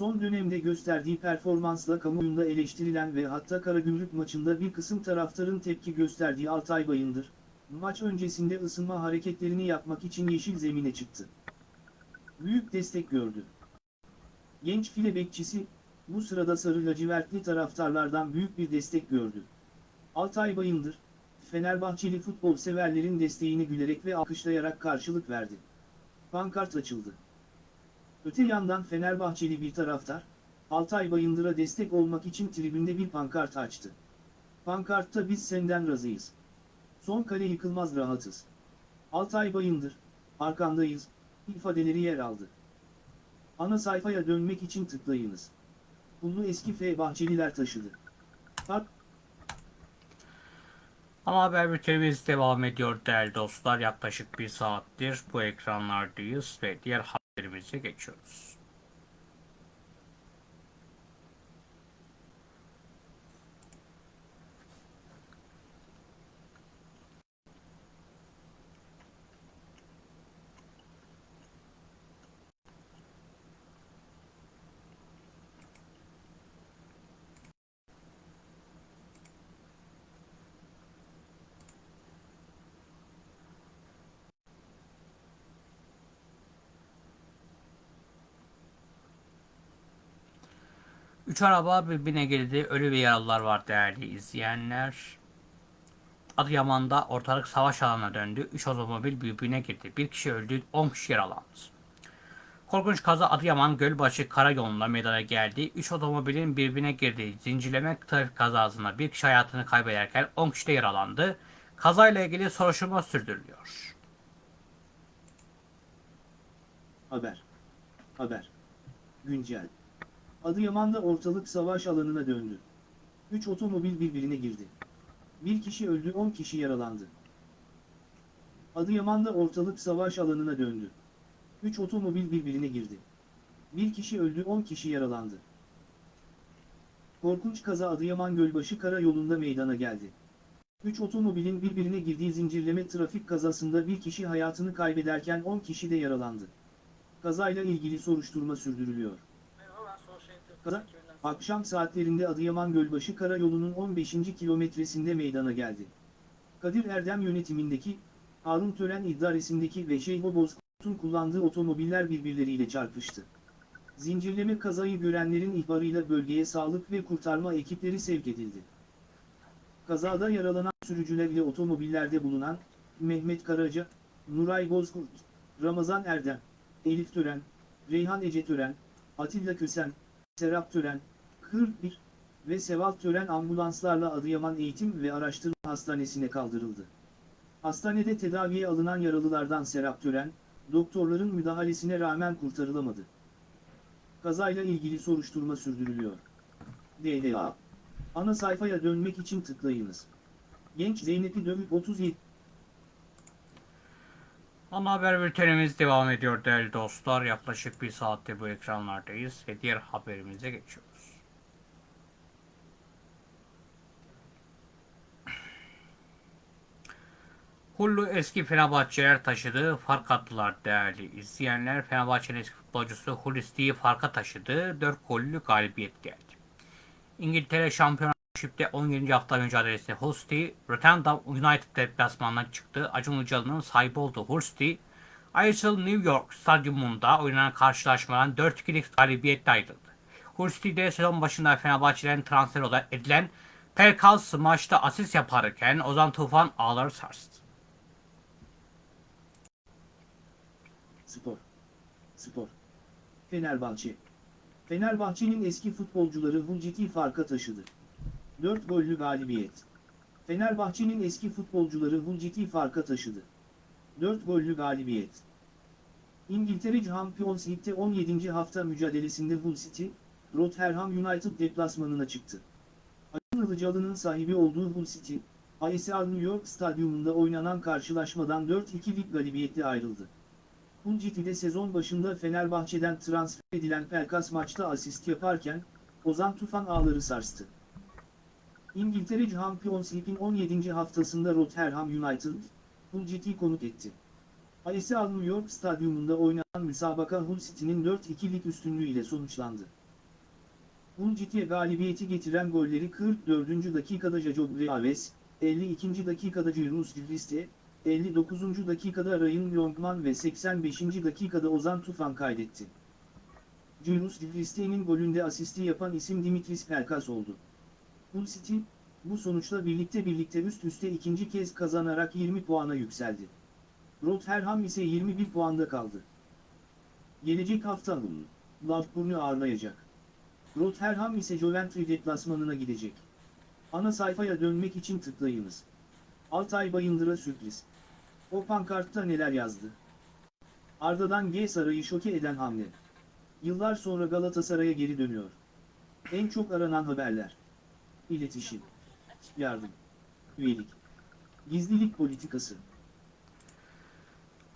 Son dönemde gösterdiği performansla kamuoyunda eleştirilen ve hatta Karagümrük maçında bir kısım taraftarın tepki gösterdiği Altay Bayındır, maç öncesinde ısınma hareketlerini yapmak için yeşil zemine çıktı. Büyük destek gördü. Genç file bekçisi, bu sırada sarı lacivertli taraftarlardan büyük bir destek gördü. Altay Bayındır, Fenerbahçeli futbol severlerin desteğini gülerek ve alkışlayarak karşılık verdi. Pankart açıldı. Öte yandan Fenerbahçeli bir taraftar, Altay Bayındır'a destek olmak için tribünde bir pankart açtı. Pankartta biz senden razıyız. Son kale yıkılmaz rahatız. Altay Bayındır, arkandayız, ifadeleri yer aldı. Ana sayfaya dönmek için tıklayınız. Pullu eski F Bahçeliler taşıdı. Fark Ama haber bültenimiz devam ediyor değerli dostlar. Yaklaşık bir saattir bu ekranlardayız ve diğer haberimize geçiyoruz. Üç araba birbirine girdi. Ölü ve yaralılar var değerli izleyenler. Adıyaman'da ortalık savaş alanına döndü. Üç otomobil birbirine girdi. Bir kişi öldü, 10 kişi yaralandı. Korkunç kaza Adıyaman Gölbaşı Karayolu'nda meydana geldi. Üç otomobilin birbirine girdiği zincirleme trafik kazasında bir kişi hayatını kaybederken 10 kişi de yaralandı. Kazayla ilgili soruşturma sürdürülüyor. Haber. Haber. Güncel. Adıyaman'da ortalık savaş alanına döndü. 3 otomobil birbirine girdi. Bir kişi öldü 10 kişi yaralandı. Adıyaman'da ortalık savaş alanına döndü. 3 otomobil birbirine girdi. Bir kişi öldü 10 kişi yaralandı. Korkunç kaza Adıyaman Gölbaşı Karayolu'nda meydana geldi. 3 otomobilin birbirine girdiği zincirleme trafik kazasında bir kişi hayatını kaybederken 10 kişi de yaralandı. Kazayla ilgili soruşturma sürdürülüyor. Kaza, akşam saatlerinde Adıyaman Gölbaşı Karayolu'nun 15. kilometresinde meydana geldi. Kadir Erdem yönetimindeki, Harun Tören idaresindeki ve Şeyho Bozkurt'un kullandığı otomobiller birbirleriyle çarpıştı. Zincirleme kazayı görenlerin ihbarıyla bölgeye sağlık ve kurtarma ekipleri sevk edildi. Kazada yaralanan sürücüler ile otomobillerde bulunan, Mehmet Karaca, Nuray Bozkurt, Ramazan Erdem, Elif Tören, Reyhan Ece Tören, Atilla Kösen, Serap Tören, 41 ve Seval Tören ambulanslarla Adıyaman Eğitim ve Araştırma Hastanesi'ne kaldırıldı. Hastanede tedaviye alınan yaralılardan Serap Tören, doktorların müdahalesine rağmen kurtarılamadı. Kazayla ilgili soruşturma sürdürülüyor. DLA. Ana sayfaya dönmek için tıklayınız. Genç Zeynep'i dövüp 37 Ana haber bültenimiz devam ediyor değerli dostlar. Yaklaşık bir saatte bu ekranlardayız ve diğer haberimize geçiyoruz. Hullu eski Fenerbahçeler taşıdı, fark attılar değerli izleyenler. Fenerbahçe'nin eski futbolcusu Hulusi'yi farka taşıdı, 4 gollü galibiyet geldi. İngiltere Şampiyonşip'te 17. hafta mücadelesinde Hulsti, Rotterdam United deplasmanından çıktı. Acun Ilıcalı'nın sahibi olduğu Hulsti, Ayrıca New York Stadyumunda oynanan karşılaşmadan 4-2'lik galibiyetle ayrıldı. Hulsti de sezon başında Fenerbahçe'den transfer olarak edilen Pelkas maçta asist yaparken Ozan Tufan ağları sarstı. Spor. Spor. Fenerbahçe. Fenerbahçe'nin eski futbolcuları Hulciti farka taşıdı. 4 gollü galibiyet. Fenerbahçe'nin eski futbolcuları Hulciti farka taşıdı. 4 gollü galibiyet. İngiltere Champions League'de 17. hafta mücadelesinde Hull City, Rotherham United deplasmanına çıktı. Acun Ilıcalı'nın sahibi olduğu Hull City, ASR New York Stadyumunda oynanan karşılaşmadan 4-2'lik galibiyetle ayrıldı. Hull City'de sezon başında Fenerbahçe'den transfer edilen Pelkas maçta asist yaparken, Ozan Tufan ağları sarstı. İngiltere Champions League'in 17. haftasında Rotherham United, Hull konuk etti. ASL New York Stadyumunda oynanan müsabaka Hull City'nin 4-2'lik üstünlüğüyle sonuçlandı. Hull City'ye galibiyeti getiren golleri 44. dakikada Jajo Greaves, 52. dakikada Cyrus Diliste, 59. dakikada Ryan Longman ve 85. dakikada Ozan Tufan kaydetti. Cyrus Diliste'nin golünde asisti yapan isim Dimitris Pelkas oldu. Hull City, bu sonuçla birlikte birlikte üst üste ikinci kez kazanarak 20 puana yükseldi. Rotherham ise 21 puanda kaldı. Gelecek hafta Hull, Blackburn'u ağırlayacak. Rotherham ise Coventry deplasmanına gidecek. Ana sayfaya dönmek için tıklayınız. Altay Bayındır'a sürpriz. O pankartta neler yazdı? Arda'dan G Saray'ı şoke eden hamle. Yıllar sonra Galatasaray'a geri dönüyor. En çok aranan haberler. İletişim. Yardım. Üyelik. Gizlilik politikası.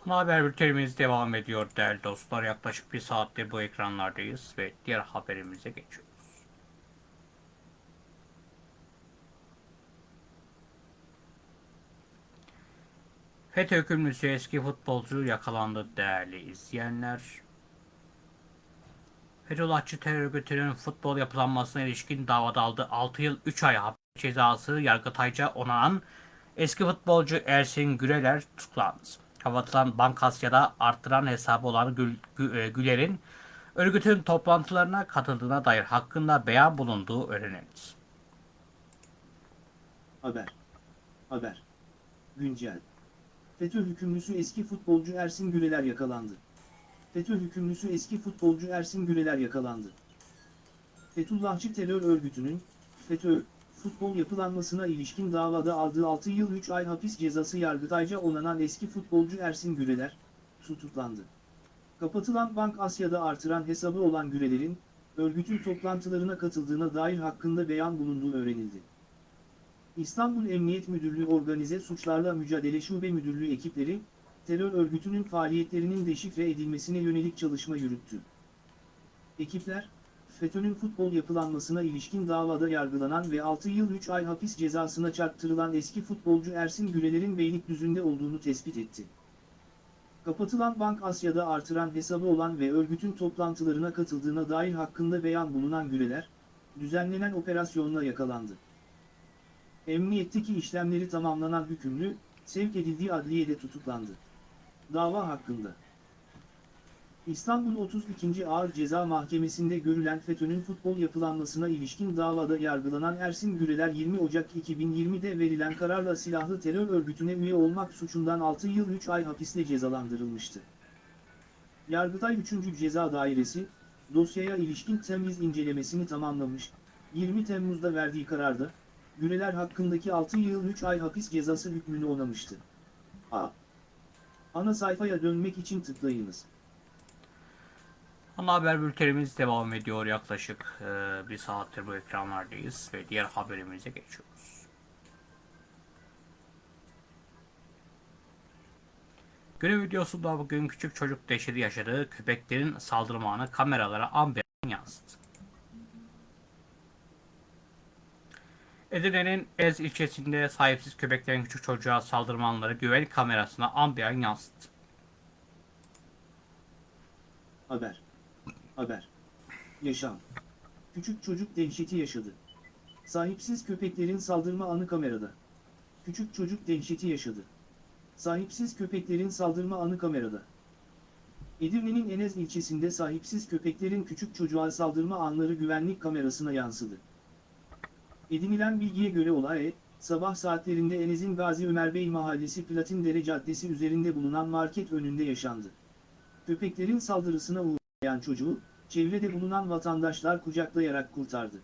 Ana haber bültenimiz devam ediyor değerli dostlar. Yaklaşık bir saatte bu ekranlardayız ve diğer haberimize geçiyoruz. FETÖ hükümlüsü eski futbolcu yakalandı değerli izleyenler. Fethullahçı terör örgütünün futbol yapılanmasına ilişkin davada aldığı 6 yıl 3 ay hapis cezası Yargıtay'ca onanan eski futbolcu Ersin Güreler tutuklandı. Kapatılan Bankasya'da arttıran hesabı olan Gül, Gü- e, Güler'in örgütün toplantılarına katıldığına dair hakkında beyan bulunduğu öğrenildi. Haber. Haber. Güncel. FETÖ hükümlüsü eski futbolcu Ersin Güleler yakalandı. FETÖ hükümlüsü eski futbolcu Ersin Güleler yakalandı. Fethullahçı terör örgütünün, FETÖ, futbol yapılanmasına ilişkin davada aldığı 6 yıl 3 ay hapis cezası yargıtayca onanan eski futbolcu Ersin Güleler, tutuklandı. Kapatılan Bank Asya'da artıran hesabı olan Güleler'in, örgütün toplantılarına katıldığına dair hakkında beyan bulunduğu öğrenildi. İstanbul Emniyet Müdürlüğü Organize Suçlarla Mücadele Şube Müdürlüğü ekipleri, terör örgütünün faaliyetlerinin deşifre edilmesine yönelik çalışma yürüttü. Ekipler, FETÖ'nün futbol yapılanmasına ilişkin davada yargılanan ve 6 yıl 3 ay hapis cezasına çarptırılan eski futbolcu Ersin Güleler'in Beylikdüzü'nde olduğunu tespit etti. Kapatılan Bank Asya'da artıran hesabı olan ve örgütün toplantılarına katıldığına dair hakkında beyan bulunan Güleler, düzenlenen operasyonla yakalandı. Emniyetteki işlemleri tamamlanan hükümlü, sevk edildiği adliyede tutuklandı. Dava hakkında. İstanbul 32. Ağır Ceza Mahkemesi'nde görülen FETÖ'nün futbol yapılanmasına ilişkin davada yargılanan Ersin Güreler 20 Ocak 2020'de verilen kararla silahlı terör örgütüne üye olmak suçundan 6 yıl 3 ay hapisle cezalandırılmıştı. Yargıtay 3. Ceza Dairesi, dosyaya ilişkin temiz incelemesini tamamlamış, 20 Temmuz'da verdiği kararda, Güreler hakkındaki 6 yıl 3 ay hapis cezası hükmünü onamıştı. A. Ana sayfaya dönmek için tıklayınız. Ana haber bültenimiz devam ediyor. Yaklaşık e, bir saattir bu ekranlardayız ve diğer haberimize geçiyoruz. Günün videosunda bugün küçük çocuk dehşeti yaşadığı köpeklerin saldırmanı kameralara an be an yansıdı. Edirne'nin Ez ilçesinde sahipsiz köpeklerin küçük çocuğa saldırmanları güvenlik kamerasına an be an yansıdı. Haber. Haber. Yaşam. Küçük çocuk dehşeti yaşadı. Sahipsiz köpeklerin saldırma anı kamerada. Küçük çocuk dehşeti yaşadı. Sahipsiz köpeklerin saldırma anı kamerada. Edirne'nin Enez ilçesinde sahipsiz köpeklerin küçük çocuğa saldırma anları güvenlik kamerasına yansıdı. Edinilen bilgiye göre olay, sabah saatlerinde Enez'in Gazi Ömer Bey Mahallesi Platindere Caddesi üzerinde bulunan market önünde yaşandı. Köpeklerin saldırısına uğrayan çocuğu, çevrede bulunan vatandaşlar kucaklayarak kurtardı.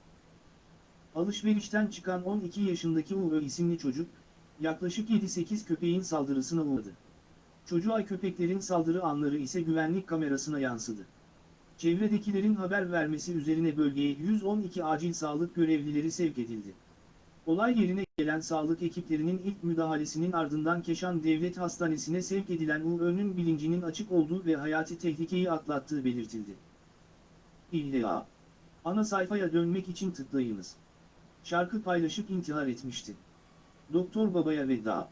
Alışverişten çıkan 12 yaşındaki Uğur isimli çocuk, yaklaşık 7-8 köpeğin saldırısına uğradı. Çocuğa köpeklerin saldırı anları ise güvenlik kamerasına yansıdı. Çevredekilerin haber vermesi üzerine bölgeye 112 acil sağlık görevlileri sevk edildi. Olay yerine gelen sağlık ekiplerinin ilk müdahalesinin ardından Keşan Devlet Hastanesi'ne sevk edilen Uğur'un bilincinin açık olduğu ve hayati tehlikeyi atlattığı belirtildi. İlla. Ana sayfaya dönmek için tıklayınız. Şarkı paylaşıp intihar etmişti. Doktor Baba'ya veda.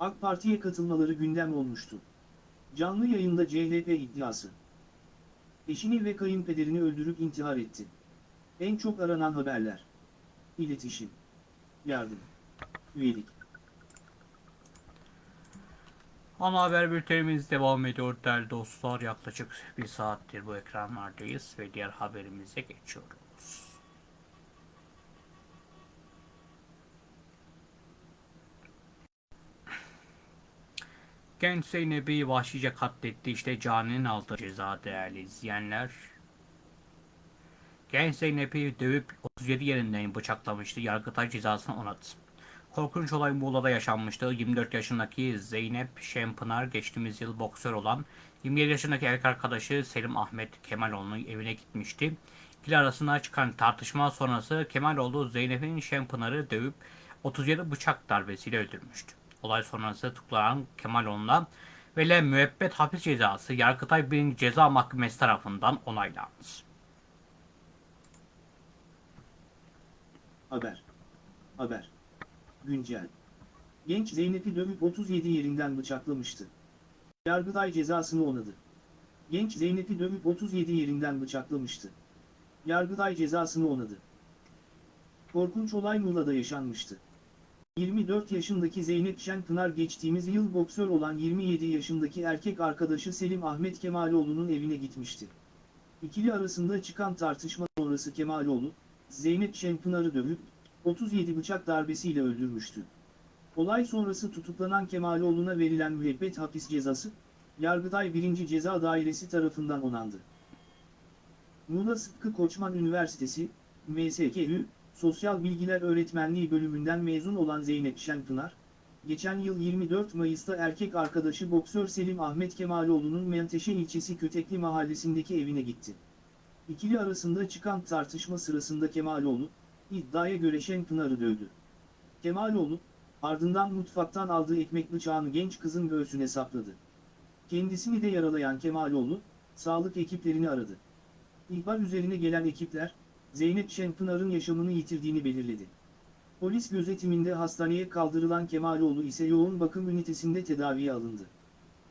AK Parti'ye katılmaları gündem olmuştu. Canlı yayında CHP iddiası. Eşini ve kayınpederini öldürüp intihar etti. En çok aranan haberler. İletişim. Yardım. Üyelik. Ana haber bültenimiz devam ediyor değerli dostlar. Yaklaşık bir saattir bu ekranlardayız ve diğer haberimize geçiyoruz. Genç Zeynep'i vahşice katletti. İşte caninin aldığı ceza değerli izleyenler. Genç Zeynep'i dövüp 37 yerinden bıçaklamıştı. Yargıtay cezasını onadı. Korkunç olay Muğla'da yaşanmıştı. 24 yaşındaki Zeynep Şempınar geçtiğimiz yıl boksör olan 27 yaşındaki erkek arkadaşı Selim Ahmet Kemaloğlu'nun evine gitmişti. İkili arasında çıkan tartışma sonrası Kemaloğlu Zeynep'in Şempınar'ı dövüp 37 bıçak darbesiyle öldürmüştü. Olay sonrası tutuklanan Kemaloğlu'na verilen müebbet hapis cezası Yargıtay 1. Ceza Mahkemesi tarafından onaylandı. Haber. Haber. Güncel. Genç Zeynep'i dövüp 37 yerinden bıçaklamıştı. Yargıtay cezasını onadı. Genç Zeynep'i dövüp 37 yerinden bıçaklamıştı. Yargıtay cezasını onadı. Korkunç olay Muğla'da yaşanmıştı. 24 yaşındaki Zeynep Şenpınar geçtiğimiz yıl boksör olan 27 yaşındaki erkek arkadaşı Selim Ahmet Kemaloğlu'nun evine gitmişti. İkili arasında çıkan tartışma sonrası Kemaloğlu, Zeynep Şenpınar'ı dövüp, 37 bıçak darbesiyle öldürmüştü. Olay sonrası tutuklanan Kemaloğlu'na verilen müebbet hapis cezası, Yargıtay 1. Ceza Dairesi tarafından onandı. Muğla Sıtkı Koçman Üniversitesi, MSKÜ, Sosyal Bilgiler Öğretmenliği bölümünden mezun olan Zeynep Şenpınar, geçen yıl 24 Mayıs'ta erkek arkadaşı boksör Selim Ahmet Kemaloğlu'nun Menteşe ilçesi Kötekli mahallesindeki evine gitti. İkili arasında çıkan tartışma sırasında Kemaloğlu, iddiaya göre Şenpınar'ı dövdü. Kemaloğlu, ardından mutfaktan aldığı ekmek bıçağını genç kızın göğsüne sapladı. Kendisini de yaralayan Kemaloğlu, sağlık ekiplerini aradı. İhbar üzerine gelen ekipler, Zeynep Şenpınar'ın yaşamını yitirdiğini belirledi. Polis gözetiminde hastaneye kaldırılan Kemaloğlu ise yoğun bakım ünitesinde tedaviye alındı.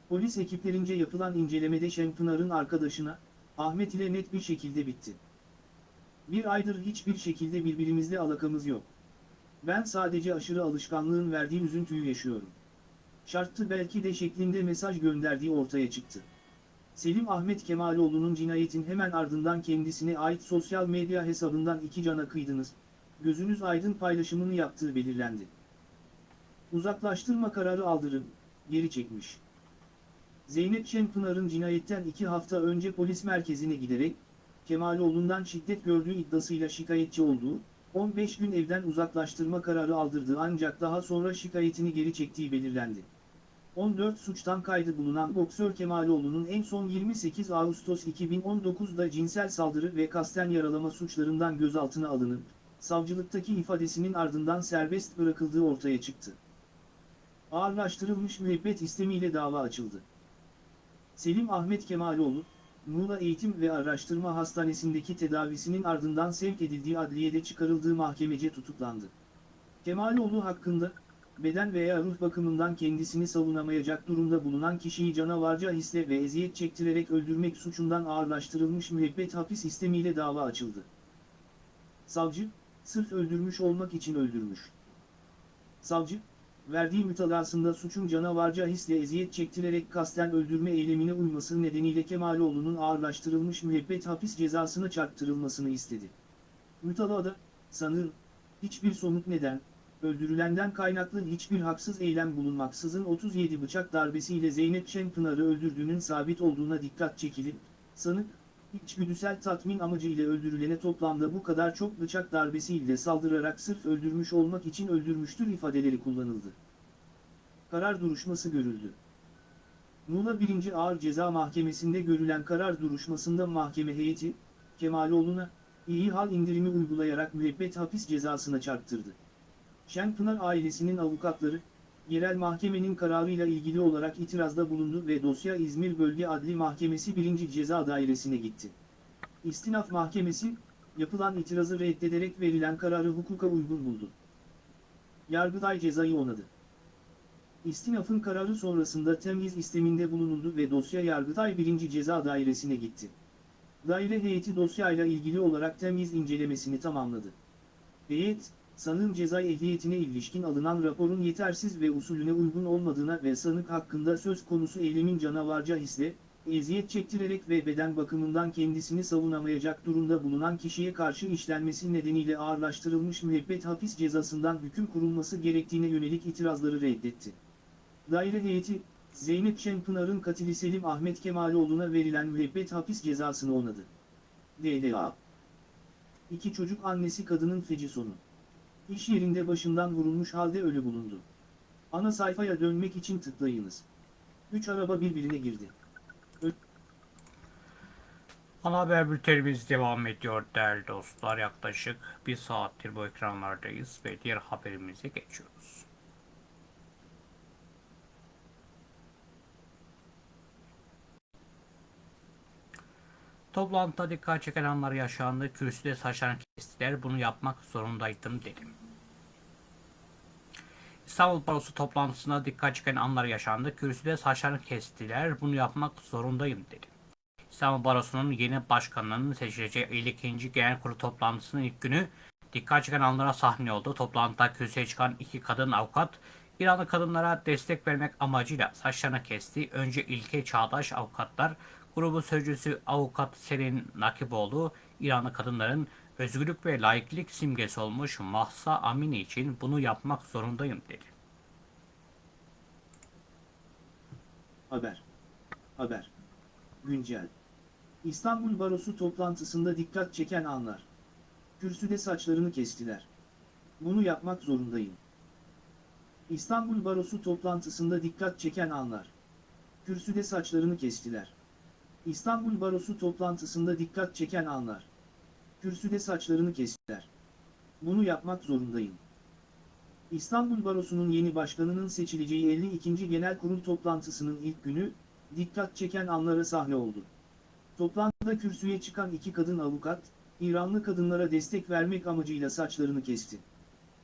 Polis ekiplerince yapılan incelemede Şenpınar'ın arkadaşına, Ahmet ile net bir şekilde bitti. Bir aydır hiçbir şekilde birbirimizle alakamız yok. Ben sadece aşırı alışkanlığın verdiği üzüntüyü yaşıyorum. Şarttı belki de şeklinde mesaj gönderdiği ortaya çıktı. Selim Ahmet Kemaloğlu'nun cinayetin hemen ardından kendisine ait sosyal medya hesabından iki cana kıydınız, gözünüz aydın paylaşımını yaptığı belirlendi. Uzaklaştırma kararı aldırın, geri çekmiş. Zeynep Şenpınar'ın cinayetten iki hafta önce polis merkezine giderek, Kemaloğlu'ndan şiddet gördüğü iddiasıyla şikayetçi olduğu, 15 gün evden uzaklaştırma kararı aldırdığı ancak daha sonra şikayetini geri çektiği belirlendi. 14 suçtan kaydı bulunan boksör Kemaloğlu'nun en son 28 Ağustos 2019'da cinsel saldırı ve kasten yaralama suçlarından gözaltına alınıp, savcılıktaki ifadesinin ardından serbest bırakıldığı ortaya çıktı. Ağırlaştırılmış müebbet istemiyle dava açıldı. Selim Ahmet Kemaloğlu, Muğla Eğitim ve Araştırma Hastanesi'ndeki tedavisinin ardından sevk edildiği adliyede çıkarıldığı mahkemece tutuklandı. Kemaloğlu hakkında, beden veya ruh bakımından kendisini savunamayacak durumda bulunan kişiyi canavarca hisle ve eziyet çektirerek öldürmek suçundan ağırlaştırılmış müebbet hapis istemiyle dava açıldı. Savcı, sırf öldürmüş olmak için öldürmüş. Savcı, verdiği mütalasında suçun canavarca hisle eziyet çektirerek kasten öldürme eylemine uyması nedeniyle Kemaloğlu'nun ağırlaştırılmış müebbet hapis cezasına çarptırılmasını istedi. Mütalada, sanığın, hiçbir somut neden, öldürülenden kaynaklı hiçbir haksız eylem bulunmaksızın 37 bıçak darbesiyle Zeynep Şenpınar'ı öldürdüğünün sabit olduğuna dikkat çekilip, sanık, içgüdüsel tatmin amacıyla öldürülene toplamda bu kadar çok bıçak darbesiyle saldırarak sırf öldürmüş olmak için öldürmüştür ifadeleri kullanıldı. Karar duruşması görüldü. Muğla 1. Ağır Ceza Mahkemesi'nde görülen karar duruşmasında mahkeme heyeti, Kemaloğlu'na, iyi hal indirimi uygulayarak müebbet hapis cezasına çarptırdı. Şenpınar ailesinin avukatları, yerel mahkemenin kararıyla ilgili olarak itirazda bulundu ve dosya İzmir Bölge Adli Mahkemesi 1. Ceza Dairesi'ne gitti. İstinaf Mahkemesi, yapılan itirazı reddederek verilen kararı hukuka uygun buldu. Yargıtay cezayı onadı. İstinafın kararı sonrasında temyiz isteminde bulunuldu ve dosya Yargıtay 1. Ceza Dairesi'ne gitti. Daire heyeti dosyayla ilgili olarak temyiz incelemesini tamamladı. Heyet, sanığın ceza ehliyetine ilişkin alınan raporun yetersiz ve usulüne uygun olmadığına ve sanık hakkında söz konusu eylemin canavarca hisle, eziyet çektirerek ve beden bakımından kendisini savunamayacak durumda bulunan kişiye karşı işlenmesi nedeniyle ağırlaştırılmış müebbet hapis cezasından hüküm kurulması gerektiğine yönelik itirazları reddetti. Daire heyeti, Zeynep Şenpınar'ın katili Selim Ahmet Kemaloğlu'na verilen müebbet hapis cezasını onadı. DLA İki çocuk annesi kadının feci sonu. İş yerinde başından vurulmuş halde ölü bulundu. Ana sayfaya dönmek için tıklayınız. Üç araba birbirine girdi. Ana haber bültenimiz devam ediyor değerli dostlar. Yaklaşık bir saattir bu ekranlardayız ve diğer haberimize geçiyoruz. Toplantıda dikkat çeken anlar yaşandı. Kürsüde saçlarını kestiler. Bunu yapmak zorundaydım dedim. İstanbul Barosu toplantısında dikkat çeken anlar yaşandı. Kürsüde saçlarını kestiler. Bunu yapmak zorundayım dedim. İstanbul Barosu'nun yeni başkanının seçileceği 52. Genel Kurulu toplantısının ilk günü dikkat çeken anlara sahne oldu. Toplantıda kürsüye çıkan iki kadın avukat İranlı kadınlara destek vermek amacıyla saçlarını kesti. Önce ilke çağdaş avukatlar grubu sözcüsü avukat Selin Nakiboğlu İranlı kadınların özgürlük ve laiklik simgesi olmuş Mahsa Amini için bunu yapmak zorundayım dedi. Haber. Haber. Güncel. İstanbul Barosu toplantısında dikkat çeken anlar. Kürsüde saçlarını kestiler. Bunu yapmak zorundayım. İstanbul Barosu toplantısında dikkat çeken anlar. Kürsüde saçlarını kestiler. İstanbul Barosu toplantısında dikkat çeken anlar. Kürsüde saçlarını kestiler. Bunu yapmak zorundayım. İstanbul Barosu'nun yeni başkanının seçileceği 52. Genel Kurul toplantısının ilk günü, dikkat çeken anlara sahne oldu. Toplantıda kürsüye çıkan iki kadın avukat, İranlı kadınlara destek vermek amacıyla saçlarını kesti.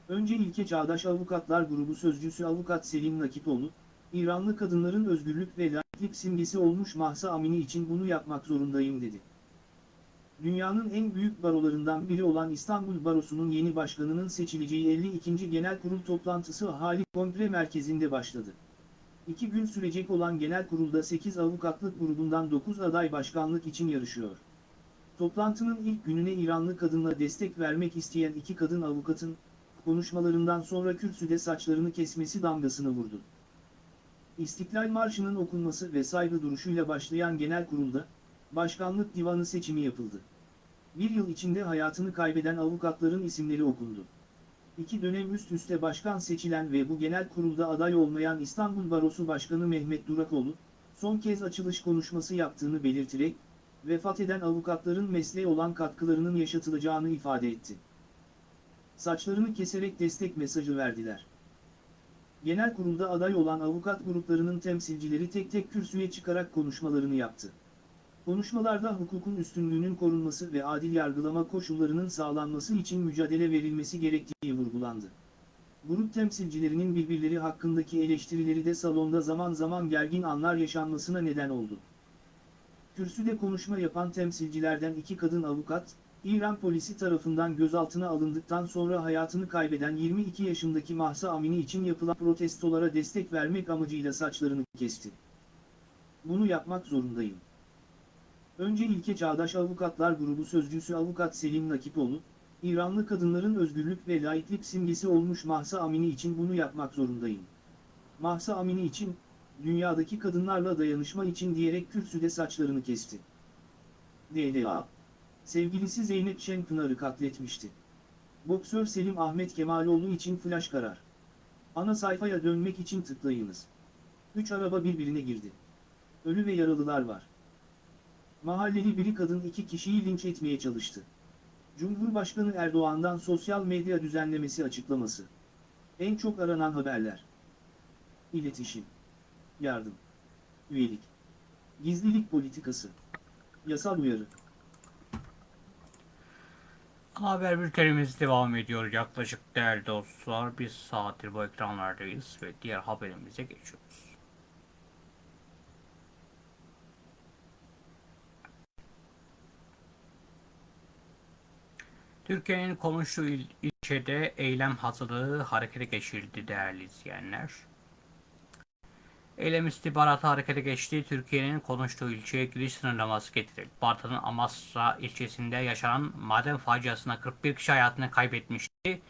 Önce ilke çağdaş avukatlar grubu sözcüsü avukat Selim Nakipoğlu, İranlı kadınların özgürlük ve laiklik simgesi olmuş Mahsa Amini için bunu yapmak zorundayım dedi. Dünyanın en büyük barolarından biri olan İstanbul Barosu'nun yeni başkanının seçileceği 52. Genel Kurul toplantısı Hali Kongre Merkezi'nde başladı. İki gün sürecek olan genel kurulda 8 avukatlık grubundan 9 aday başkanlık için yarışıyor. Toplantının ilk gününe İranlı kadınla destek vermek isteyen iki kadın avukatın, konuşmalarından sonra kürsüde saçlarını kesmesi damgasını vurdu. İstiklal Marşı'nın okunması ve saygı duruşuyla başlayan genel kurulda, başkanlık divanı seçimi yapıldı. Bir yıl içinde hayatını kaybeden avukatların isimleri okundu. iki dönem üst üste başkan seçilen ve bu genel kurulda aday olmayan İstanbul Barosu Başkanı Mehmet Durakoğlu, son kez açılış konuşması yaptığını belirterek, vefat eden avukatların mesleğe olan katkılarının yaşatılacağını ifade etti. Saçlarını keserek destek mesajı verdiler. Genel kurulda aday olan avukat gruplarının temsilcileri tek tek kürsüye çıkarak konuşmalarını yaptı. Konuşmalarda hukukun üstünlüğünün korunması ve adil yargılama koşullarının sağlanması için mücadele verilmesi gerektiği vurgulandı. Grup temsilcilerinin birbirleri hakkındaki eleştirileri de salonda zaman zaman gergin anlar yaşanmasına neden oldu. Kürsüde konuşma yapan temsilcilerden iki kadın avukat, İran polisi tarafından gözaltına alındıktan sonra hayatını kaybeden 22 yaşındaki Mahsa Amini için yapılan protestolara destek vermek amacıyla saçlarını kesti. Bunu yapmak zorundayım. Önce ilke Çağdaş Avukatlar Grubu Sözcüsü Avukat Selim Nakipoğlu, İranlı kadınların özgürlük ve laiklik simgesi olmuş Mahsa Amini için bunu yapmak zorundayım. Mahsa Amini için, dünyadaki kadınlarla dayanışma için diyerek kürsüde saçlarını kesti. DLA Sevgilisi Zeynep Şenpınar'ı katletmişti. Boksör Selim Ahmet Kemaloğlu için flash karar. Ana sayfaya dönmek için tıklayınız. Üç araba birbirine girdi. Ölü ve yaralılar var. Mahalleli biri kadın iki kişiyi linç etmeye çalıştı. Cumhurbaşkanı Erdoğan'dan sosyal medya düzenlemesi açıklaması. En çok aranan haberler. İletişim. Yardım. Üyelik. Gizlilik politikası. Yasal uyarı. Haber bültenimiz devam ediyor. Yaklaşık değerli dostlar bir saattir bu ekranlardayız ve diğer haberimize geçiyoruz. Türkiye'nin konuştuğu il, ilçede eylem hazırlığı harekete geçirildi değerli izleyenler. Eylem istihbaratı harekete geçti. Türkiye'nin konuştuğu ilçeye giriş sınırlaması getirildi. Bartın'ın Amasra ilçesinde yaşanan maden faciasında 41 kişi hayatını kaybetmişti.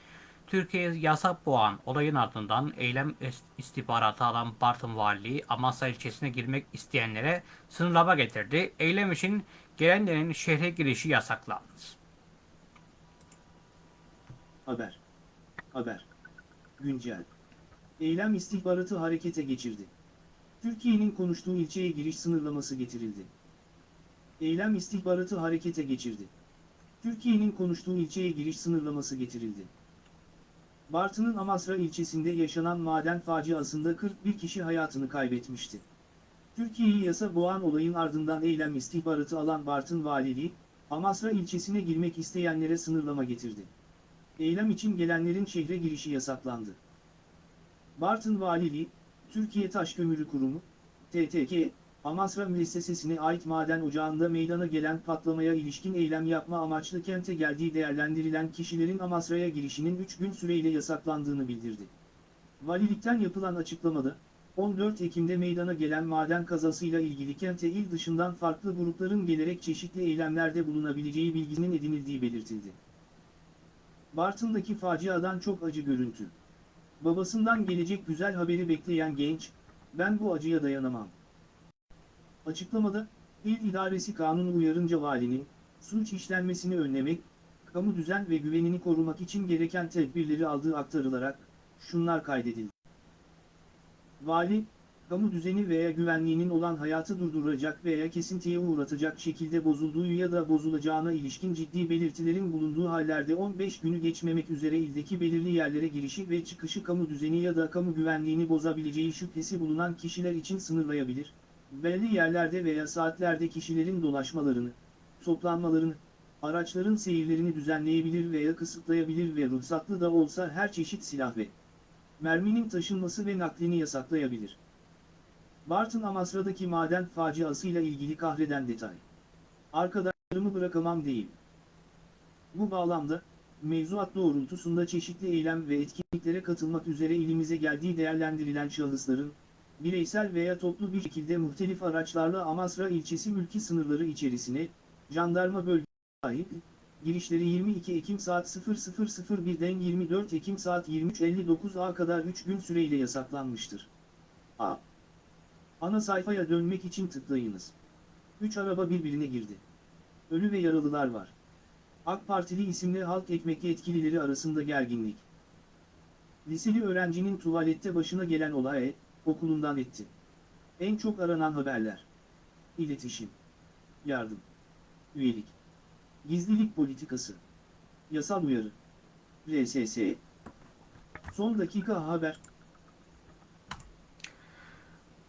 Türkiye yasak boğan olayın ardından eylem istihbaratı alan Bartın Valiliği Amasra ilçesine girmek isteyenlere sınırlama getirdi. Eylem için gelenlerin şehre girişi yasaklandı. Haber. Haber. Güncel. Eylem istihbaratı harekete geçirdi. Türkiye'nin konuştuğu ilçeye giriş sınırlaması getirildi. Eylem istihbaratı harekete geçirdi. Türkiye'nin konuştuğu ilçeye giriş sınırlaması getirildi. Bartın'ın Amasra ilçesinde yaşanan maden faciasında 41 kişi hayatını kaybetmişti. Türkiye'yi yasa boğan olayın ardından eylem istihbaratı alan Bartın Valiliği, Amasra ilçesine girmek isteyenlere sınırlama getirdi. Eylem için gelenlerin şehre girişi yasaklandı. Bartın Valiliği, Türkiye Taş Kömürü Kurumu, TTK, Amasra Müessesesi'ne ait maden ocağında meydana gelen patlamaya ilişkin eylem yapma amaçlı kente geldiği değerlendirilen kişilerin Amasra'ya girişinin 3 gün süreyle yasaklandığını bildirdi. Valilikten yapılan açıklamada, 14 Ekim'de meydana gelen maden kazasıyla ilgili kente il dışından farklı grupların gelerek çeşitli eylemlerde bulunabileceği bilginin edinildiği belirtildi. Bartın'daki faciadan çok acı görüntü. Babasından gelecek güzel haberi bekleyen genç, ben bu acıya dayanamam. Açıklamada, İl İdaresi Kanunu uyarınca valinin, suç işlenmesini önlemek, kamu düzen ve güvenini korumak için gereken tedbirleri aldığı aktarılarak, şunlar kaydedildi. Vali, kamu düzeni veya güvenliğinin olan hayatı durduracak veya kesintiye uğratacak şekilde bozulduğu ya da bozulacağına ilişkin ciddi belirtilerin bulunduğu hallerde 15 günü geçmemek üzere ildeki belirli yerlere girişi ve çıkışı kamu düzeni ya da kamu güvenliğini bozabileceği şüphesi bulunan kişiler için sınırlayabilir, belli yerlerde veya saatlerde kişilerin dolaşmalarını, toplanmalarını, araçların seyirlerini düzenleyebilir veya kısıtlayabilir ve ruhsatlı da olsa her çeşit silah ve merminin taşınması ve naklini yasaklayabilir. Bartın Amasra'daki maden faciasıyla ilgili kahreden detay. Arkadaşlarımı bırakamam değil. Bu bağlamda, mevzuat doğrultusunda çeşitli eylem ve etkinliklere katılmak üzere ilimize geldiği değerlendirilen şahısların, bireysel veya toplu bir şekilde muhtelif araçlarla Amasra ilçesi mülki sınırları içerisine, jandarma bölgesi sahip, girişleri 22 Ekim saat 00.01'den 24 Ekim saat 23.59'a kadar 3 gün süreyle yasaklanmıştır. A. Ana sayfaya dönmek için tıklayınız. 3 araba birbirine girdi. Ölü ve yaralılar var. AK Partili isimli halk ekmek yetkilileri arasında gerginlik. Liseli öğrencinin tuvalette başına gelen olay, okulundan etti. En çok aranan haberler. İletişim. Yardım. Üyelik. Gizlilik politikası. Yasal uyarı. RSS. Son dakika haber.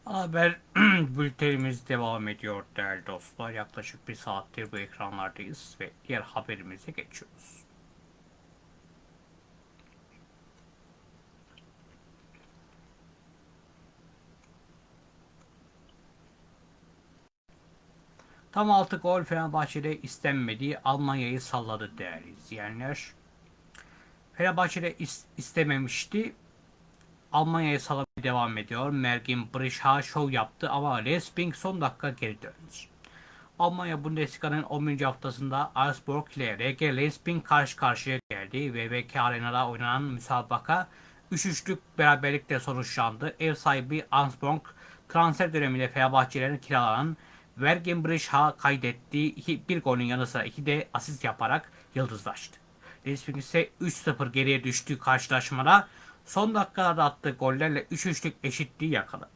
Haber bültenimiz devam ediyor değerli dostlar. Yaklaşık bir saattir bu ekranlardayız ve diğer haberimize geçiyoruz. Tam altı gol Fenerbahçe'de istenmediği Almanya'yı salladı değerli izleyenler. Fenerbahçe'de is- istememişti. Almanya'ya salamaya devam ediyor. Mergin Brisha şov yaptı ama Lesping son dakika geri döndü. Almanya Bundesliga'nın 11. haftasında Augsburg ile RG Lesping karşı karşıya geldi. VBK Arena'da oynanan müsabaka 3-3'lük beraberlikle sonuçlandı. Ev sahibi Augsburg transfer döneminde Fenerbahçelerin kiralanan Vergen Brisha kaydettiği iki, bir golün yanı sıra iki de asist yaparak yıldızlaştı. Lesping ise 3-0 geriye düştüğü karşılaşmada son dakikalarda attığı gollerle 3-3'lük eşitliği yakaladı.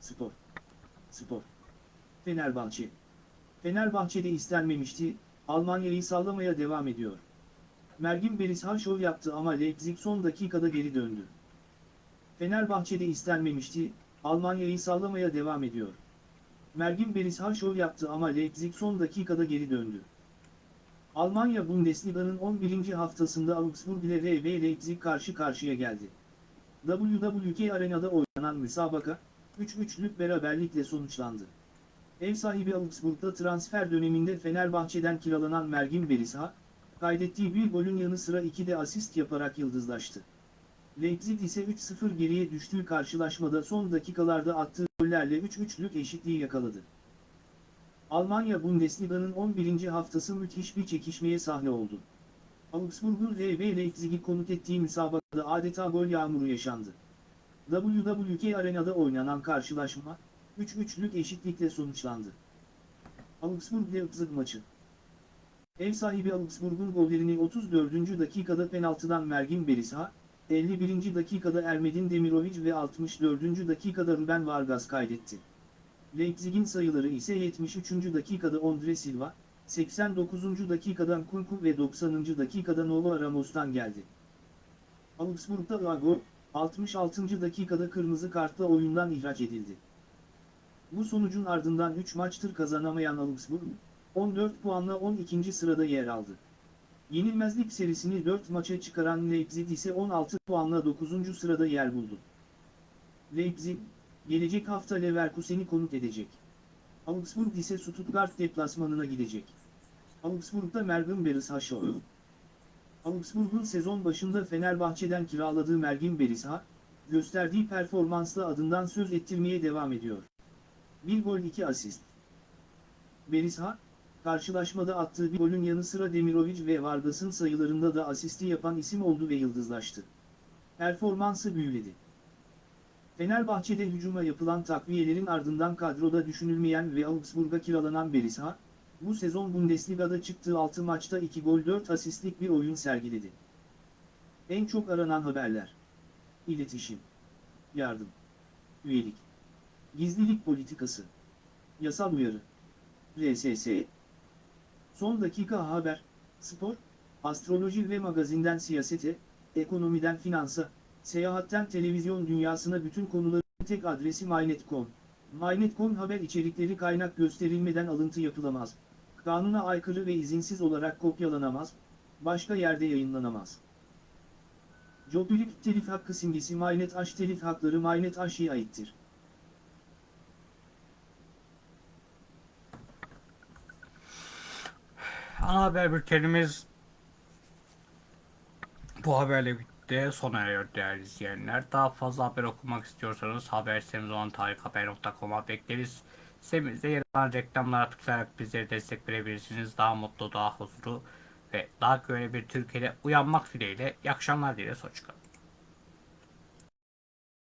Spor. Spor. Fenerbahçe. Fenerbahçe'de istenmemişti, Almanya'yı sallamaya devam ediyor. Mergin Berisha şov yaptı ama Leipzig son dakikada geri döndü. Fenerbahçe'de istenmemişti, Almanya'yı sallamaya devam ediyor. Mergin Berisha şov yaptı ama Leipzig son dakikada geri döndü. Almanya Bundesliga'nın 11. haftasında Augsburg ile RB Leipzig karşı karşıya geldi. WWK Arena'da oynanan müsabaka, 3-3'lük beraberlikle sonuçlandı. Ev sahibi Augsburg'da transfer döneminde Fenerbahçe'den kiralanan Mergin Berisha, kaydettiği bir golün yanı sıra iki de asist yaparak yıldızlaştı. Leipzig ise 3-0 geriye düştüğü karşılaşmada son dakikalarda attığı gollerle 3-3'lük eşitliği yakaladı. Almanya Bundesliga'nın 11. haftası müthiş bir çekişmeye sahne oldu. Augsburg'un RB Leipzig'i konuk ettiği müsabakada adeta gol yağmuru yaşandı. WWK Arena'da oynanan karşılaşma, 3-3'lük eşitlikle sonuçlandı. Augsburg-Leipzig maçı. Ev sahibi Augsburg'un gollerini 34. dakikada penaltıdan Mergin Berisha, 51. dakikada Ermedin Demirovic ve 64. dakikada Ruben Vargas kaydetti. Leipzig'in sayıları ise 73. dakikada Andre Silva, 89. dakikadan Kunku ve 90. dakikada Novo Ramos'tan geldi. Augsburg'da Uago, 66. dakikada kırmızı kartla oyundan ihraç edildi. Bu sonucun ardından 3 maçtır kazanamayan Augsburg, 14 puanla 12. sırada yer aldı. Yenilmezlik serisini 4 maça çıkaran Leipzig ise 16 puanla 9. sırada yer buldu. Leipzig, gelecek hafta Leverkusen'i konuk edecek. Augsburg ise Stuttgart deplasmanına gidecek. Augsburg'da Mergin Berisha şovu. Augsburg'un sezon başında Fenerbahçe'den kiraladığı Mergin Berisha, gösterdiği performansla adından söz ettirmeye devam ediyor. Bir gol iki asist. Berisha, karşılaşmada attığı bir golün yanı sıra Demirovic ve Vargas'ın sayılarında da asisti yapan isim oldu ve yıldızlaştı. Performansı büyüledi. Fenerbahçe'de hücuma yapılan takviyelerin ardından kadroda düşünülmeyen ve Augsburg'a kiralanan Berisha, bu sezon Bundesliga'da çıktığı 6 maçta 2 gol 4 asistlik bir oyun sergiledi. En çok aranan haberler. İletişim. Yardım. Üyelik. Gizlilik politikası. Yasal uyarı. RSS. Son dakika haber, spor, astroloji ve magazinden siyasete, ekonomiden finansa, seyahatten televizyon dünyasına bütün konuların tek adresi MyNet.com. MyNet.com haber içerikleri kaynak gösterilmeden alıntı yapılamaz. Kanuna aykırı ve izinsiz olarak kopyalanamaz, başka yerde yayınlanamaz. Jobilik telif hakkı simgesi MyNet H telif hakları MyNet H'ye aittir. Ana haber bültenimiz bu haberle birlikte sona eriyor değerli izleyenler. Daha fazla haber okumak istiyorsanız haber sitemiz olan tarikhaber.com'a bekleriz. Sitemizde yer alan reklamlara tıklayarak bizlere destek verebilirsiniz. Daha mutlu, daha huzurlu ve daha güvenli bir Türkiye'de uyanmak dileğiyle. İyi akşamlar dileriz. Hoşçakalın.